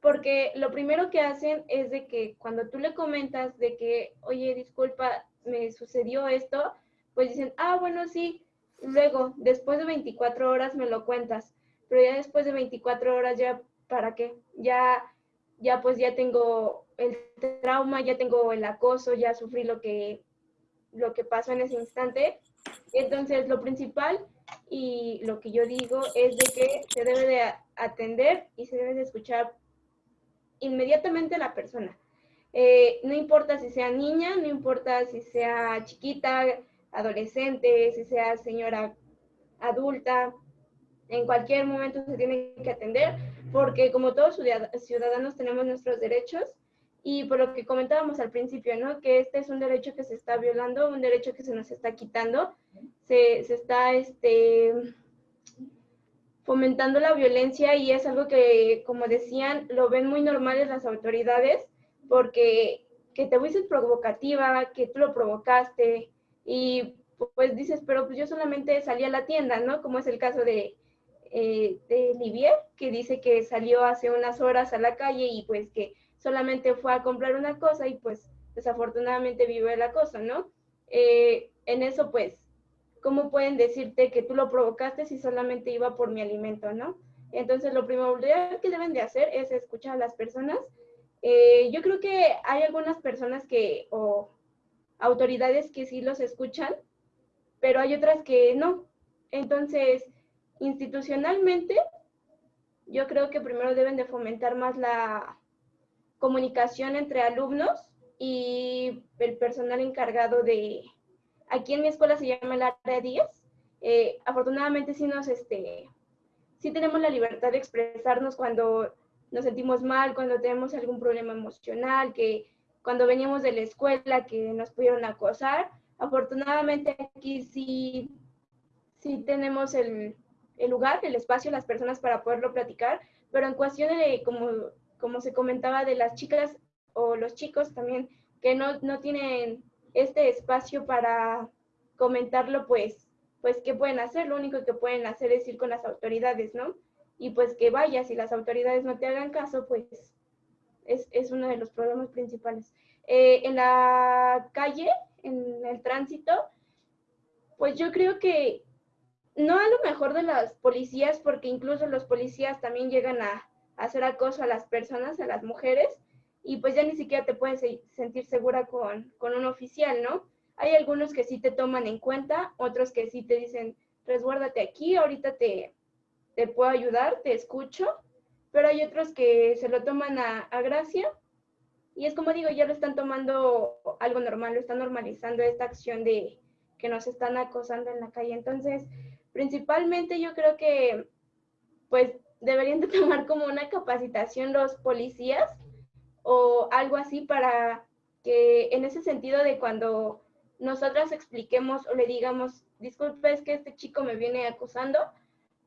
porque lo primero que hacen es de que cuando tú le comentas de que, oye, disculpa, me sucedió esto, pues dicen, ah, bueno, sí, luego, después de 24 horas me lo cuentas, pero ya después de 24 horas ya, ¿para qué? Ya, ya pues ya tengo el trauma, ya tengo el acoso, ya sufrí lo que, lo que pasó en ese instante. Entonces, lo principal y lo que yo digo es de que se debe de atender y se debe de escuchar inmediatamente a la persona. Eh, no importa si sea niña, no importa si sea chiquita, adolescente, si sea señora adulta, en cualquier momento se tiene que atender porque como todos ciudadanos tenemos nuestros derechos y por lo que comentábamos al principio, ¿no? Que este es un derecho que se está violando, un derecho que se nos está quitando, se, se está este, fomentando la violencia y es algo que, como decían, lo ven muy normales las autoridades porque que te fuiste provocativa, que tú lo provocaste y pues dices, pero pues yo solamente salí a la tienda, ¿no? Como es el caso de, eh, de Livier, que dice que salió hace unas horas a la calle y pues que solamente fue a comprar una cosa y pues desafortunadamente vive la cosa, ¿no? Eh, en eso pues, ¿cómo pueden decirte que tú lo provocaste si solamente iba por mi alimento, ¿no? Entonces lo primordial que deben de hacer es escuchar a las personas. Eh, yo creo que hay algunas personas que, o autoridades que sí los escuchan, pero hay otras que no. Entonces, institucionalmente, yo creo que primero deben de fomentar más la, comunicación entre alumnos y el personal encargado de, aquí en mi escuela se llama el área 10. Eh, afortunadamente sí nos, este, sí tenemos la libertad de expresarnos cuando nos sentimos mal, cuando tenemos algún problema emocional, que cuando veníamos de la escuela que nos pudieron acosar. Afortunadamente aquí sí, sí tenemos el, el lugar, el espacio, las personas para poderlo platicar, pero en cuestión de, como como se comentaba, de las chicas o los chicos también que no, no tienen este espacio para comentarlo, pues, pues, ¿qué pueden hacer? Lo único que pueden hacer es ir con las autoridades, ¿no? Y pues que vaya, si las autoridades no te hagan caso, pues es, es uno de los problemas principales. Eh, en la calle, en el tránsito, pues yo creo que no a lo mejor de las policías, porque incluso los policías también llegan a, hacer acoso a las personas, a las mujeres, y pues ya ni siquiera te puedes sentir segura con, con un oficial, ¿no? Hay algunos que sí te toman en cuenta, otros que sí te dicen, resguárdate aquí, ahorita te, te puedo ayudar, te escucho, pero hay otros que se lo toman a, a gracia y es como digo, ya lo están tomando algo normal, lo están normalizando esta acción de que nos están acosando en la calle. Entonces, principalmente yo creo que pues deberían de (laughs) tomar como una capacitación los policías o algo así para que en ese sentido de cuando nosotras expliquemos o le digamos, disculpe, es que este chico me viene acusando,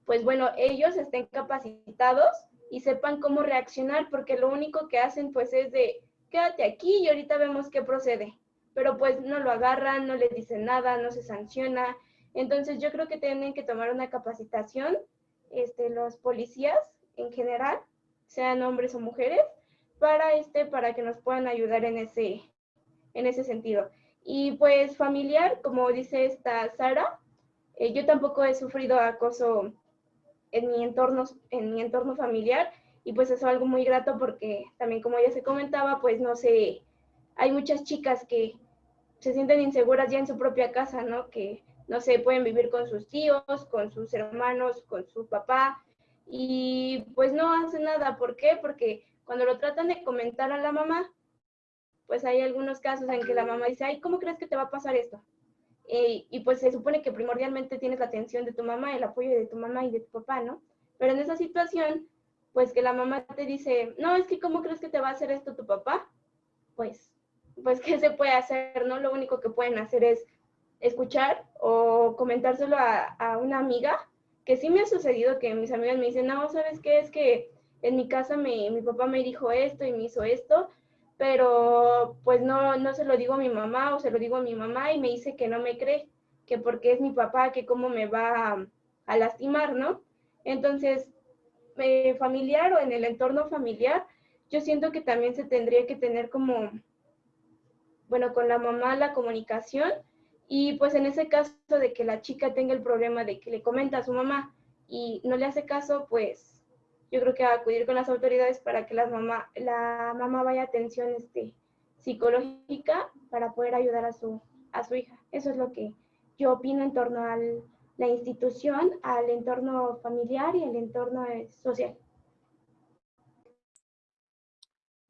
pues bueno, ellos estén capacitados y sepan cómo reaccionar, porque lo único que hacen pues es de, quédate aquí y ahorita vemos qué procede. Pero pues no lo agarran, no le dicen nada, no se sanciona. Entonces yo creo que tienen que tomar una capacitación, este, los policías en general, sean hombres o mujeres, para, este, para que nos puedan ayudar en ese, en ese sentido. Y pues familiar, como dice esta Sara, eh, yo tampoco he sufrido acoso en mi entorno, en mi entorno familiar y pues es algo muy grato porque también como ya se comentaba, pues no sé, hay muchas chicas que se sienten inseguras ya en su propia casa, ¿no? Que no sé, pueden vivir con sus tíos, con sus hermanos, con su papá y pues no hacen nada. ¿Por qué? Porque cuando lo tratan de comentar a la mamá, pues hay algunos casos en que la mamá dice, ay, ¿cómo crees que te va a pasar esto? Eh, y pues se supone que primordialmente tienes la atención de tu mamá, el apoyo de tu mamá y de tu papá, ¿no? Pero en esa situación, pues que la mamá te dice, no, es que ¿cómo crees que te va a hacer esto tu papá? Pues, pues (laughs) ¿qué se puede hacer, no? Lo único que pueden hacer es escuchar o comentárselo a, a una amiga, que sí me ha sucedido que mis amigas me dicen, no, ¿sabes qué? Es que en mi casa me, mi papá me dijo esto y me hizo esto, pero pues no, no se lo digo a mi mamá o se lo digo a mi mamá y me dice que no me cree, que porque es mi papá, que cómo me va a, lastimar, ¿no? Entonces, eh, familiar o en el entorno familiar, yo siento que también se tendría que tener como, bueno, con la mamá la comunicación y pues en ese caso de que la chica tenga el problema de que le comenta a su mamá y no le hace caso, pues yo creo que a acudir con las autoridades para que las mamá, la mamá vaya a atención este, psicológica para poder ayudar a su, a su hija. Eso es lo que yo opino en torno al, la institución al entorno familiar y el entorno eh, social.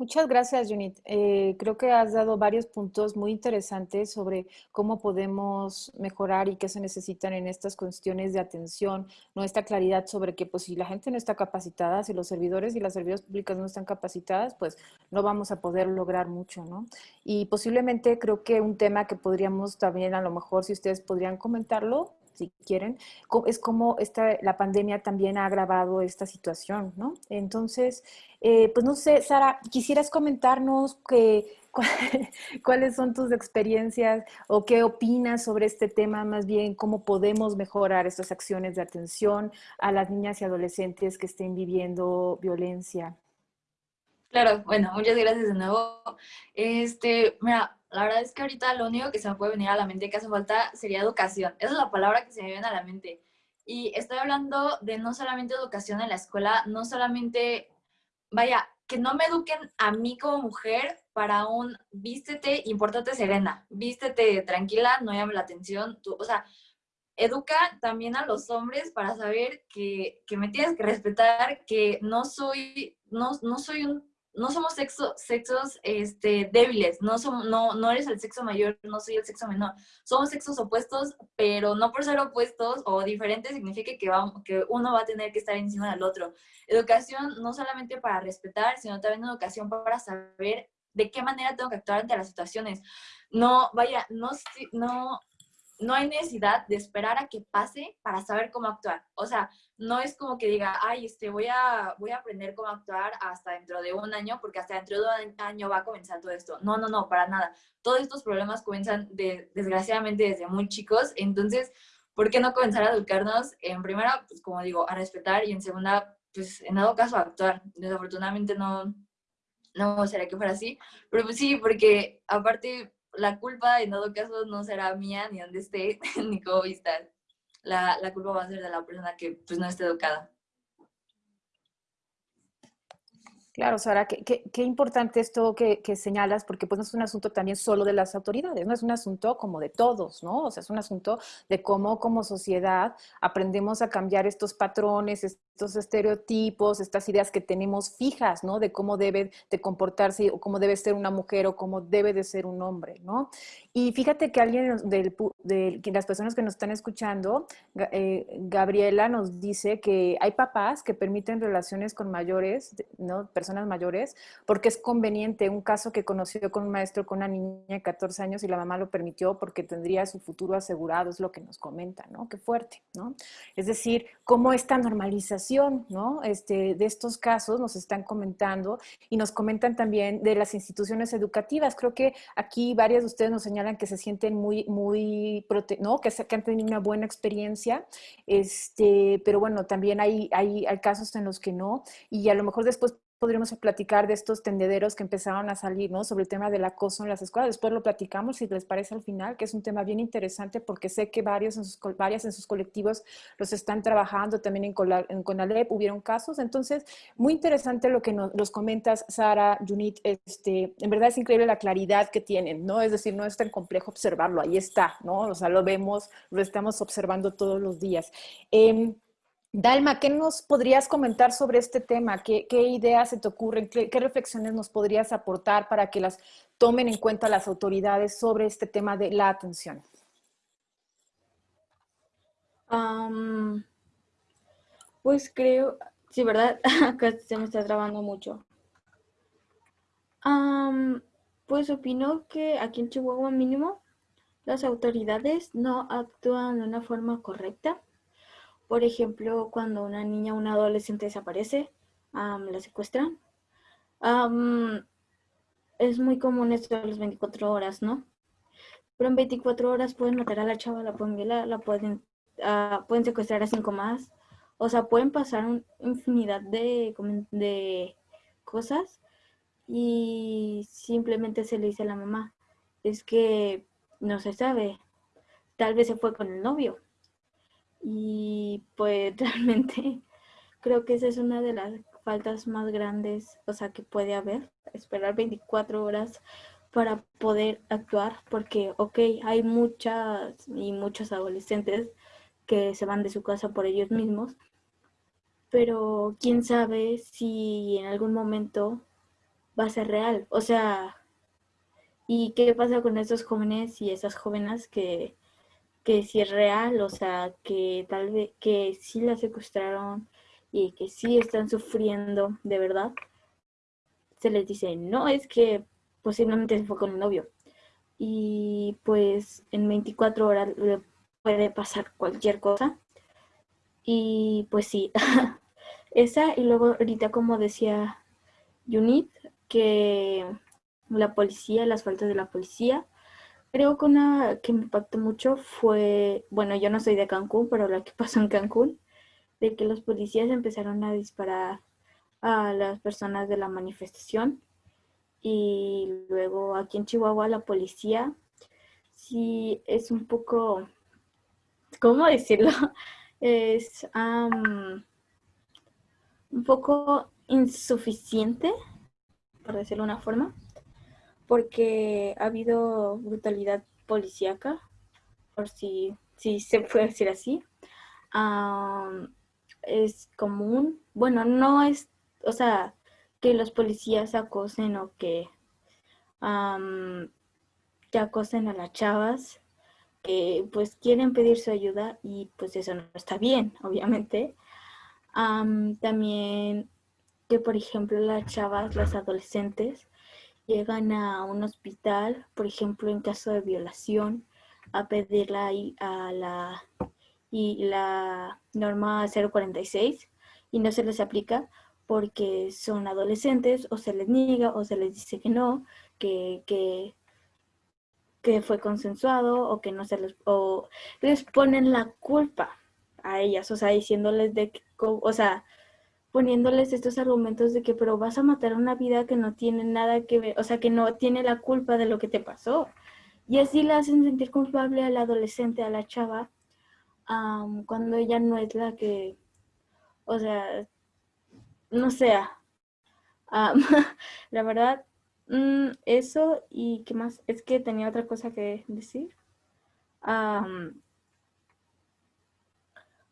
Muchas gracias, Junit. Eh, creo que has dado varios puntos muy interesantes sobre cómo podemos mejorar y qué se necesitan en estas cuestiones de atención, nuestra claridad sobre que pues si la gente no está capacitada, si los servidores y las servidoras públicas no están capacitadas, pues no vamos a poder lograr mucho, ¿no? Y posiblemente creo que un tema que podríamos también, a lo mejor, si ustedes podrían comentarlo, si quieren, es como esta, la pandemia también ha agravado esta situación, ¿no? Entonces, eh, pues no sé, Sara, ¿quisieras comentarnos que, (laughs) cuáles son tus experiencias o qué opinas sobre este tema, más bien cómo podemos mejorar estas acciones de atención a las niñas y adolescentes que estén viviendo violencia? Claro, bueno, muchas gracias de nuevo. Este, mira, la verdad es que ahorita lo único que se me puede venir a la mente que hace falta sería educación. Esa es la palabra que se me viene a la mente. Y estoy hablando de no solamente educación en la escuela, no solamente, vaya, que no me eduquen a mí como mujer para un vístete, importate serena, vístete tranquila, no llame la atención, tú, o sea, educa también a los hombres para saber que, que me tienes que respetar, que no soy, no, no soy un no somos sexo, sexos este, débiles, no, somos, no, no eres el sexo mayor, no soy el sexo menor. Somos sexos opuestos, pero no por ser opuestos o diferentes significa que, vamos, que uno va a tener que estar encima del otro. Educación no solamente para respetar, sino también educación para saber de qué manera tengo que actuar ante las situaciones. No, vaya, no, no, no hay necesidad de esperar a que pase para saber cómo actuar. O sea, no es como que diga, ay, este, voy a, voy a aprender cómo actuar hasta dentro de un año, porque hasta dentro de un año va a comenzar todo esto. No, no, no, para nada. Todos estos problemas comienzan de, desgraciadamente desde muy chicos. Entonces, ¿por qué no comenzar a educarnos? En primera, pues como digo, a respetar y en segunda, pues en dado caso a actuar. Desafortunadamente no, no será que fuera así, pero pues sí, porque aparte la culpa en todo caso no será mía ni donde esté, (laughs) ni cómo estar. la, la culpa va a ser de la persona que pues no esté educada. Claro, Sara, qué, qué, qué importante esto que, señalas, porque pues no es un asunto también solo de las autoridades, no es un asunto como de todos, ¿no? O sea, es un asunto de cómo como sociedad aprendemos a cambiar estos patrones, estos estereotipos, estas ideas que tenemos fijas, ¿no? De cómo debe de comportarse o cómo debe ser una mujer o cómo debe de ser un hombre, ¿no? Y fíjate que alguien de las personas que nos están escuchando, eh, Gabriela nos dice que hay papás que permiten relaciones con mayores, ¿no? Personas mayores, porque es conveniente. Un caso que conoció con un maestro con una niña de 14 años y la mamá lo permitió porque tendría su futuro asegurado, es lo que nos comenta, ¿no? Qué fuerte, ¿no? Es decir, cómo esta normalización ¿no? este, de estos casos nos están comentando y nos comentan también de las instituciones educativas. Creo que aquí varias de ustedes nos señalan que se sienten muy, muy, ¿no? que, que han tenido una buena experiencia, este, pero bueno, también hay, hay casos en los que no y a lo mejor después podríamos platicar de estos tendederos que empezaron a salir, ¿no? Sobre el tema del acoso en las escuelas. Después lo platicamos, si les parece al final, que es un tema bien interesante porque sé que varios en sus, varias en sus colectivos los están trabajando, también en, en CONALEP hubieron casos. Entonces, muy interesante lo que nos los comentas, Sara, Junit. Este, en verdad es increíble la claridad que tienen, ¿no? Es decir, no es tan complejo observarlo, ahí está, ¿no? O sea, lo vemos, lo estamos observando todos los días. Eh, Dalma, ¿qué nos podrías comentar sobre este tema? ¿Qué, ideas se te ocurren? ¿Qué, reflexiones nos podrías aportar para que las tomen en cuenta las autoridades sobre este tema de la atención? pues creo, sí, ¿verdad? (laughs) Acá se me está trabando mucho. pues opino que aquí en Chihuahua mínimo las autoridades no actúan de una forma correcta por ejemplo, cuando una niña o un adolescente desaparece, la secuestran. es muy común esto de las 24 horas, ¿no? Pero en 24 horas pueden matar a la chava, la pueden violar, la pueden, ah, pueden secuestrar a cinco más. O sea, pueden pasar una infinidad de, de cosas y simplemente se le dice a la mamá, es que no se sabe, tal vez se fue con el novio, y pues (laughs) realmente creo que esa es una de las faltas más grandes, o sea, que puede haber, esperar 24 horas para poder actuar, porque, ok, hay muchas y muchos adolescentes que se van de su casa por ellos mismos, pero quién sabe si en algún momento va a ser real, o sea, ¿y qué pasa con esos jóvenes y esas jóvenes que que si es real, o sea, que tal vez, que sí la secuestraron y que sí están sufriendo de verdad, se les dice, no, es que posiblemente se fue con el novio. Y pues en 24 horas le puede pasar cualquier cosa. Y pues sí, (laughs) esa y luego ahorita como decía Unit, que la policía, las faltas de la policía, Creo que una que me impactó mucho fue, bueno, yo no soy de Cancún, pero lo que (laughs) pasó en Cancún, de que los policías empezaron a disparar a las personas de la manifestación y luego aquí en Chihuahua la policía sí es un poco, ¿cómo decirlo? (laughs) Es un poco insuficiente, por decirlo de una forma porque ha habido brutalidad policíaca, por si, si se puede decir así. es común, bueno, no es, o sea, que los policías acosen o que, que acosen a las chavas que pues quieren pedir su ayuda y pues eso no está bien, (laughs) obviamente. también que, por ejemplo, las chavas, las adolescentes, llegan a un hospital, por ejemplo, en caso de violación, a pedirla a la, y la norma 046 y no se les aplica porque son adolescentes o se les niega o se les dice que no, que, que, que fue consensuado o que no se les, o les ponen la culpa a ellas, o sea, diciéndoles de, o sea, poniéndoles estos argumentos de que, pero vas a matar una vida que no tiene nada que ver, o sea, que no tiene la culpa de lo que te pasó. Y así la hacen sentir culpable al adolescente, a la chava, cuando ella no es la que, o sea, no sea. (laughs) la verdad, mm, eso y qué más, es que tenía otra cosa que decir.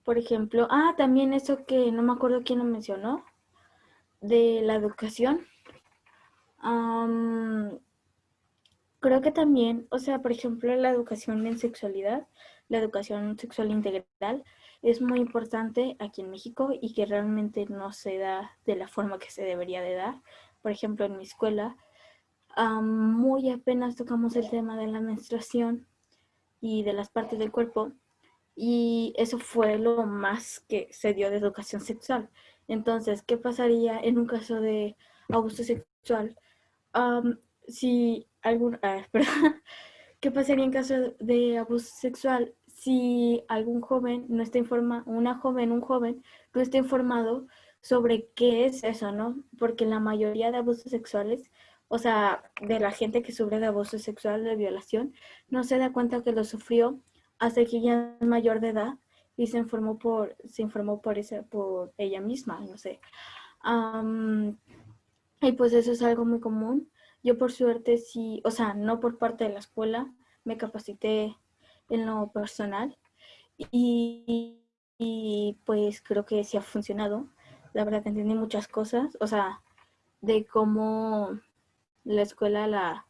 Por ejemplo, ah, también eso que no me acuerdo quién lo mencionó, de la educación. creo que también, o sea, por ejemplo, la educación en sexualidad, la educación sexual integral, es muy importante aquí en México y que realmente no se da de la forma que se debería de dar. Por ejemplo, en mi escuela, muy apenas tocamos el tema de la menstruación y de las partes del cuerpo y eso fue lo más que se dio de educación sexual. Entonces, ¿qué pasaría en un caso de abuso sexual? si algún, ah, (laughs) ¿Qué pasaría en caso de abuso sexual si algún joven no está informado, una joven, un joven, no está informado sobre qué es eso, ¿no? Porque la mayoría de abusos sexuales, o sea, de la gente que sufre de abuso sexual, de violación, no se da cuenta que lo sufrió hasta que ya es mayor de edad y se informó por, se informó por, ese, por ella misma, no sé. y pues eso es algo muy común. Yo por suerte sí, o sea, no por parte de la escuela, me capacité en lo personal y, pues creo que sí ha funcionado. La verdad entendí muchas cosas, o sea, de cómo la escuela, la,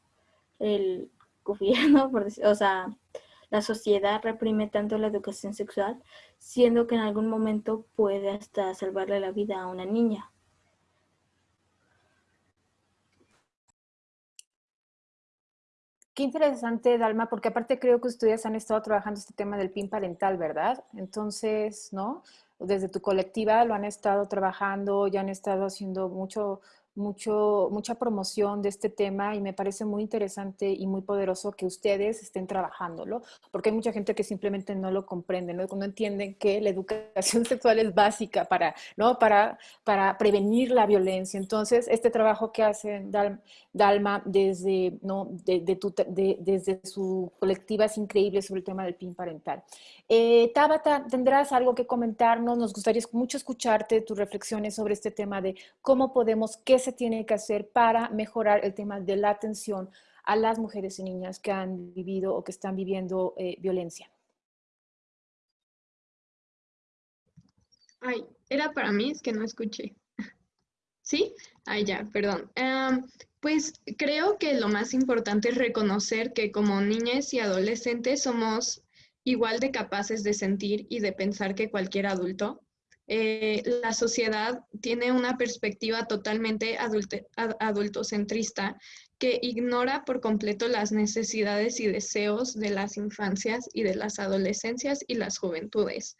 el gobierno, (laughs) o sea, la sociedad reprime tanto la educación sexual, siendo que en algún momento puede hasta salvarle la vida a una niña. Qué interesante, Dalma, porque aparte creo que ustedes han estado trabajando este tema del PIN parental, ¿verdad? Entonces, ¿no? Desde tu colectiva lo han estado trabajando, ya han estado haciendo mucho, mucho, mucha promoción de este tema y me parece muy interesante y muy poderoso que ustedes estén trabajándolo, porque hay mucha gente que simplemente no lo comprende, ¿no? no entienden que la educación (laughs) sexual es básica para, ¿no? para, para prevenir la violencia. Entonces, este trabajo que hacen Dalma desde, ¿no? De, desde su colectiva es increíble sobre el tema del PIN parental. Eh, Tabata, ¿tendrás algo que comentarnos? Nos gustaría mucho escucharte tus reflexiones sobre este tema de cómo podemos, qué se tiene que hacer para mejorar el tema de la atención a las mujeres y niñas que han vivido o que están viviendo eh, violencia. Ay, era para mí, es que no escuché. (laughs) ¿Sí? Ay, ya, perdón. pues creo que lo más importante es reconocer que como niñas y adolescentes somos igual de capaces de sentir y de pensar que cualquier adulto. Eh, la sociedad tiene una perspectiva totalmente adultocentrista que ignora por completo las necesidades y deseos de las infancias y de las adolescencias y las juventudes.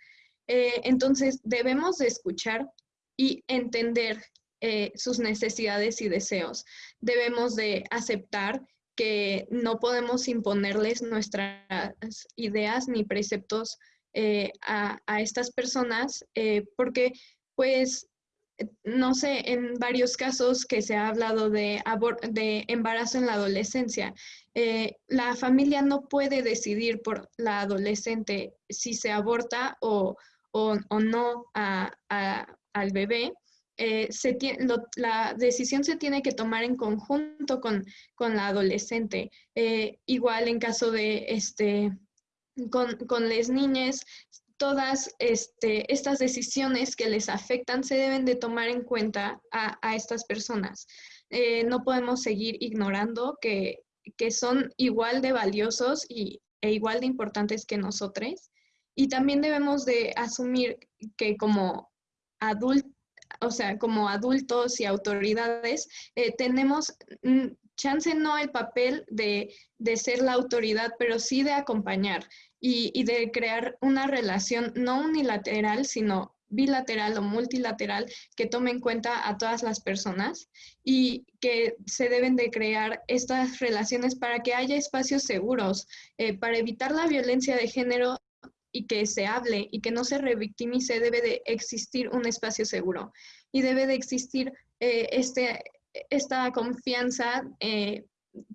Eh, entonces, debemos de escuchar y entender eh, sus necesidades y deseos. Debemos de aceptar que no podemos imponerles nuestras ideas ni preceptos eh, a, estas personas eh, porque pues no sé, en varios casos que se ha hablado de, de embarazo en la adolescencia, eh, la familia no puede decidir por la adolescente si se aborta o, no al bebé. Eh, la decisión se tiene que tomar en conjunto con, la adolescente. Eh, igual en caso de, este, con, las niñas, todas este, estas decisiones que les afectan se deben de tomar en cuenta a, estas personas. Eh, no podemos seguir ignorando que, son igual de valiosos y, e igual de importantes que nosotros. Y también debemos de asumir que como adultos, o sea, como adultos y autoridades, eh, tenemos mm, chance no el papel de, ser la autoridad, pero sí de acompañar y, de crear una relación no unilateral, sino bilateral o multilateral que tome en cuenta a todas las personas y que se deben de crear estas relaciones para que haya espacios seguros, eh, para evitar la violencia de género y que se hable y que no se revictimice, debe de existir un espacio seguro. Y debe de existir eh, este, esta confianza eh,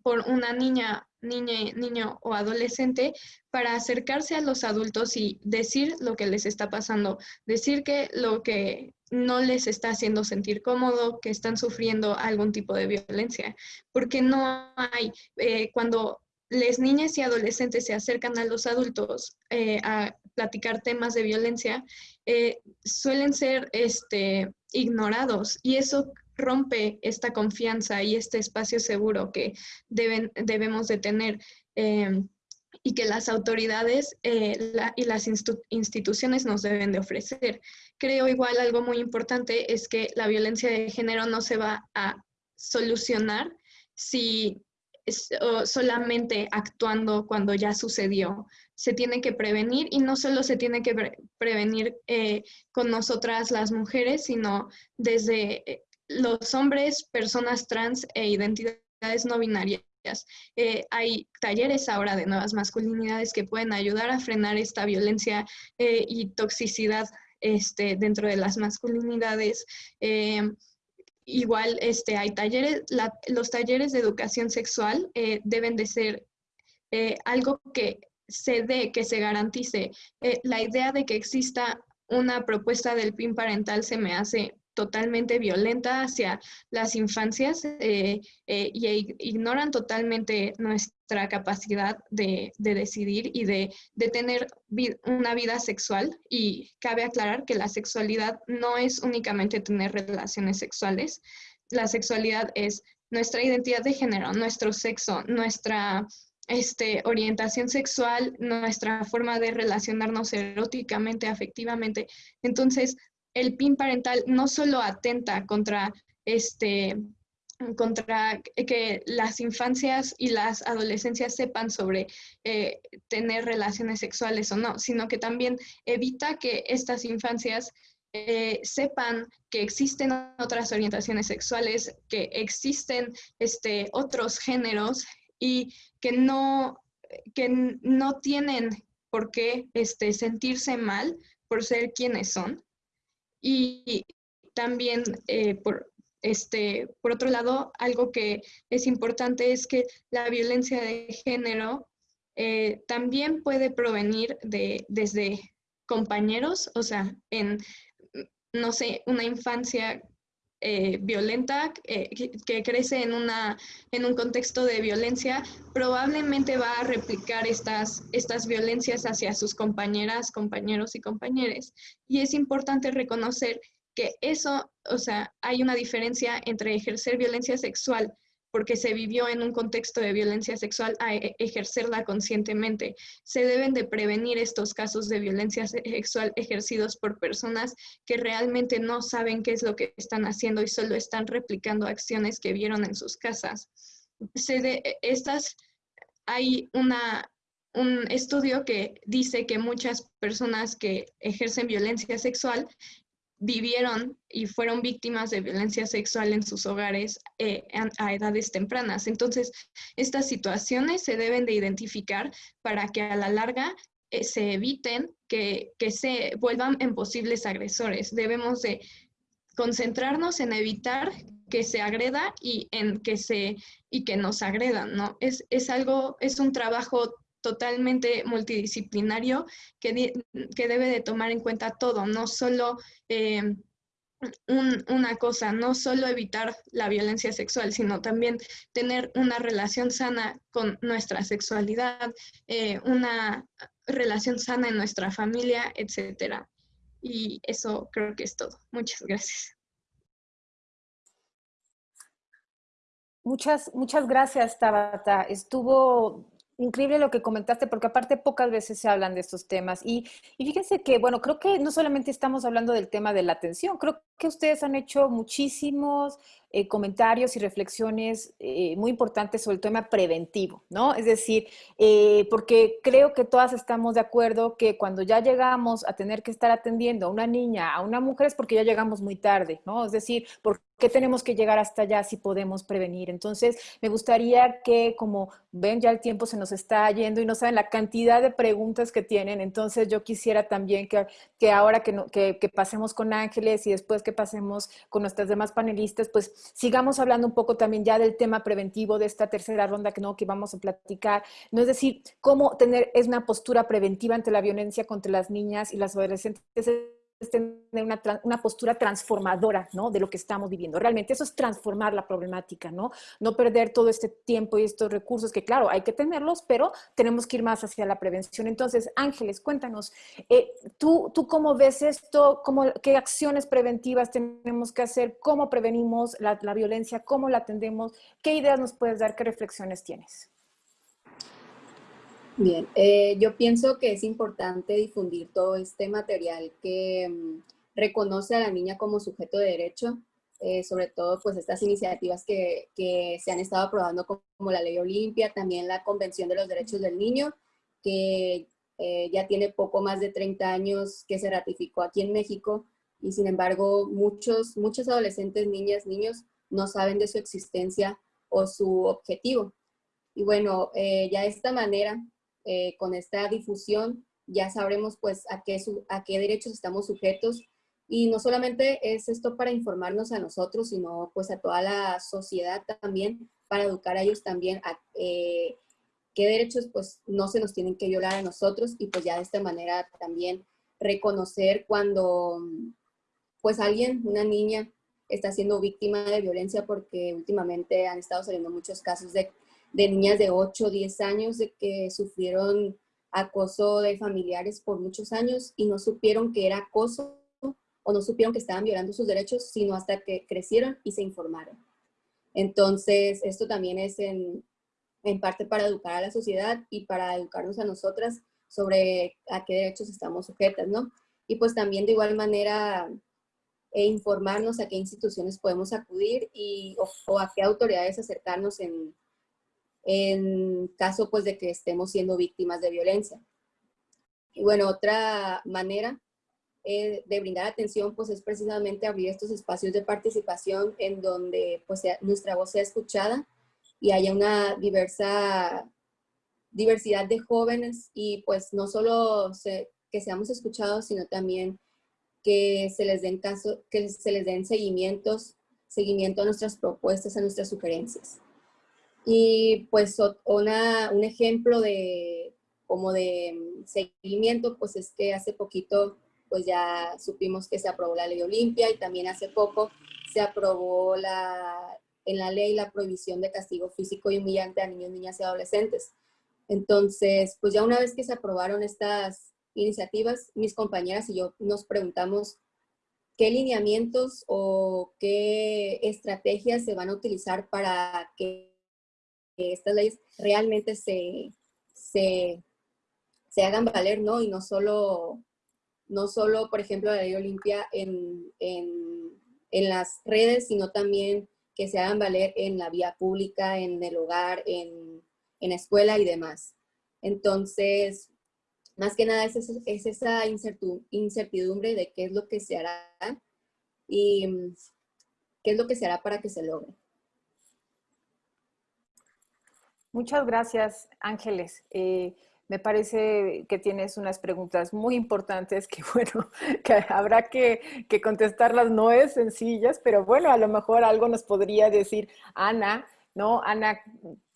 por una niña, niña, niño o adolescente para acercarse a los adultos y decir lo que les está pasando, decir que lo que no les está haciendo sentir cómodo, que están sufriendo algún tipo de violencia, porque no hay, eh, cuando las niñas y adolescentes se acercan a los adultos eh, a platicar temas de violencia, eh, suelen ser este, ignorados y eso rompe esta confianza y este espacio seguro que deben, debemos de tener em, y que las autoridades eh, y las instituciones nos deben de ofrecer. Creo igual algo muy importante es que la violencia de género no se va a solucionar si solamente actuando cuando ya sucedió. Se tiene que prevenir y no solo se tiene que prevenir eh, con nosotras las mujeres, sino desde eh, los hombres, personas trans e identidades no binarias. Eh, hay talleres ahora de nuevas masculinidades que pueden ayudar a frenar esta violencia y toxicidad este, dentro de las masculinidades. Igual este, hay talleres, los talleres de educación sexual eh, deben de ser eh, algo que se dé, que se garantice. Eh, la idea de que exista una propuesta del PIN parental se me hace totalmente violenta hacia las infancias eh, eh, y e ignoran totalmente nuestra capacidad de, decidir y de, tener una vida sexual. Y cabe aclarar que la sexualidad no es únicamente tener relaciones sexuales, la sexualidad es nuestra identidad de género, nuestro sexo, nuestra este, orientación sexual, nuestra forma de relacionarnos eróticamente, afectivamente. Entonces, el PIN parental no solo atenta contra este contra que las infancias y las adolescencias sepan sobre eh, tener relaciones sexuales o no, sino que también evita que estas infancias eh, sepan que existen otras orientaciones sexuales, que existen este, otros géneros y que no, que no tienen por qué este, sentirse mal por ser quienes son, y también, eh, por, este, por otro lado, algo que es importante es que la violencia de género eh, también puede provenir de, desde compañeros, o sea, en, no sé, una infancia eh, violenta que, crece en, una, en un contexto de violencia, probablemente va a replicar estas, estas violencias hacia sus compañeras, compañeros y compañeras. Y es importante reconocer que eso, o sea, hay una diferencia entre ejercer violencia sexual porque se vivió en un contexto de violencia sexual a e, ejercerla conscientemente. Se deben de prevenir estos casos de violencia sexual ejercidos por personas que realmente no saben qué es lo que están haciendo y solo están replicando acciones que vieron en sus casas. Se estas, hay una, un estudio que dice que muchas personas que ejercen violencia sexual vivieron y fueron víctimas de violencia sexual en sus hogares eh, a, edades tempranas. Entonces, estas situaciones se deben de identificar para que a la larga eh, se eviten que, que, se vuelvan en posibles agresores. Debemos de concentrarnos en evitar que se agreda y en que se y que nos agredan, ¿no? Es, es algo, es un trabajo totalmente multidisciplinario que, que debe de tomar en cuenta todo, no solo eh, una cosa, no solo evitar la violencia sexual, sino también tener una relación sana con nuestra sexualidad, eh, una relación sana en nuestra familia, etcétera. Y eso creo que es todo. Muchas gracias. Muchas, muchas gracias, Tabata. Estuvo increíble lo que comentaste, porque aparte pocas veces se hablan de estos temas. Y, y, fíjense que, bueno, creo que no solamente estamos hablando del tema de la atención, creo que ustedes han hecho muchísimos eh, comentarios y reflexiones eh, muy importantes sobre el tema preventivo, ¿no? Es decir, eh, porque creo que todas estamos de acuerdo que cuando ya llegamos a tener que estar atendiendo a una niña, a una mujer, es porque ya llegamos muy tarde, ¿no? Es decir, ¿por qué tenemos que llegar hasta allá si podemos prevenir? Entonces, me gustaría que, como ven, ya el tiempo se nos está yendo y no saben la cantidad de preguntas que tienen, entonces yo quisiera también que, que ahora que, que, que pasemos con Ángeles y después que pasemos con nuestras demás panelistas, pues sigamos hablando un poco también ya del tema preventivo de esta tercera ronda que no que vamos a platicar, no es decir, cómo tener es una postura preventiva ante la violencia contra las niñas y las adolescentes. es tener una, una, postura transformadora, ¿no? De lo que estamos viviendo. Realmente eso es transformar la problemática, ¿no? No perder todo este tiempo y estos recursos que, claro, hay que tenerlos, pero tenemos que ir más hacia la prevención. Entonces, Ángeles, cuéntanos, eh, ¿tú, ¿tú cómo ves esto? Cómo, ¿Qué acciones preventivas tenemos que hacer? ¿Cómo prevenimos la, la violencia? ¿Cómo la atendemos? ¿Qué ideas nos puedes dar? ¿Qué reflexiones tienes? Bien, eh, yo pienso que es importante difundir todo este material que mm, reconoce a la niña como sujeto de derecho, eh, sobre todo pues estas iniciativas que, que, se han estado aprobando como, la Ley Olimpia, también la Convención de los Derechos del Niño, que eh, ya tiene poco más de 30 años que se ratificó aquí en México y sin embargo muchos, muchos adolescentes, niñas, niños no saben de su existencia o su objetivo. Y bueno, ya de esta manera eh, con esta difusión ya sabremos pues a qué, a qué derechos estamos sujetos. Y no solamente es esto para informarnos a nosotros, sino pues a toda la sociedad también, para educar a ellos también a eh, qué derechos pues no se nos tienen que violar a nosotros y pues ya de esta manera también reconocer cuando pues alguien, una niña, está siendo víctima de violencia porque últimamente han estado saliendo muchos casos de de niñas de 8 o 10 años de que sufrieron acoso de familiares por muchos años y no supieron que era acoso o no supieron que estaban violando sus derechos, sino hasta que crecieron y se informaron. Entonces, esto también es en, en parte para educar a la sociedad y para educarnos a nosotras sobre a qué derechos estamos sujetas, ¿no? Y pues también de igual manera e informarnos a qué instituciones podemos acudir y, o a qué autoridades acercarnos en, en caso pues de que estemos siendo víctimas de violencia. Y bueno, otra manera eh, de brindar atención pues es precisamente abrir estos espacios de participación en donde pues nuestra voz sea escuchada y haya una diversa diversidad de jóvenes y pues no solo que seamos escuchados, sino también que se les den caso, que se les den seguimientos, seguimiento a nuestras propuestas, a nuestras sugerencias. Y pues una, un ejemplo de como de seguimiento, pues es que hace poquito pues ya supimos que se aprobó la ley Olimpia y también hace poco se aprobó la, en la ley la prohibición de castigo físico y humillante a niños, niñas y adolescentes. Entonces, pues ya una vez que se aprobaron estas iniciativas, mis compañeras y yo nos preguntamos qué lineamientos o qué estrategias se van a utilizar para que estas leyes realmente se, se, se, hagan valer, ¿no? Y no solo, no solo por ejemplo, la ley Olimpia en, en, en, las redes, sino también que se hagan valer en la vía pública, en el hogar, en, en la escuela y demás. Entonces, más que nada es, es esa incertidumbre de qué es lo que se hará y qué es lo que se hará para que se logre. Muchas gracias, Ángeles. Eh, me parece que tienes unas preguntas muy importantes que, (laughs) bueno, que habrá que, contestarlas. No es sencillas, pero bueno, a lo mejor algo nos podría decir Ana, ¿no? Ana,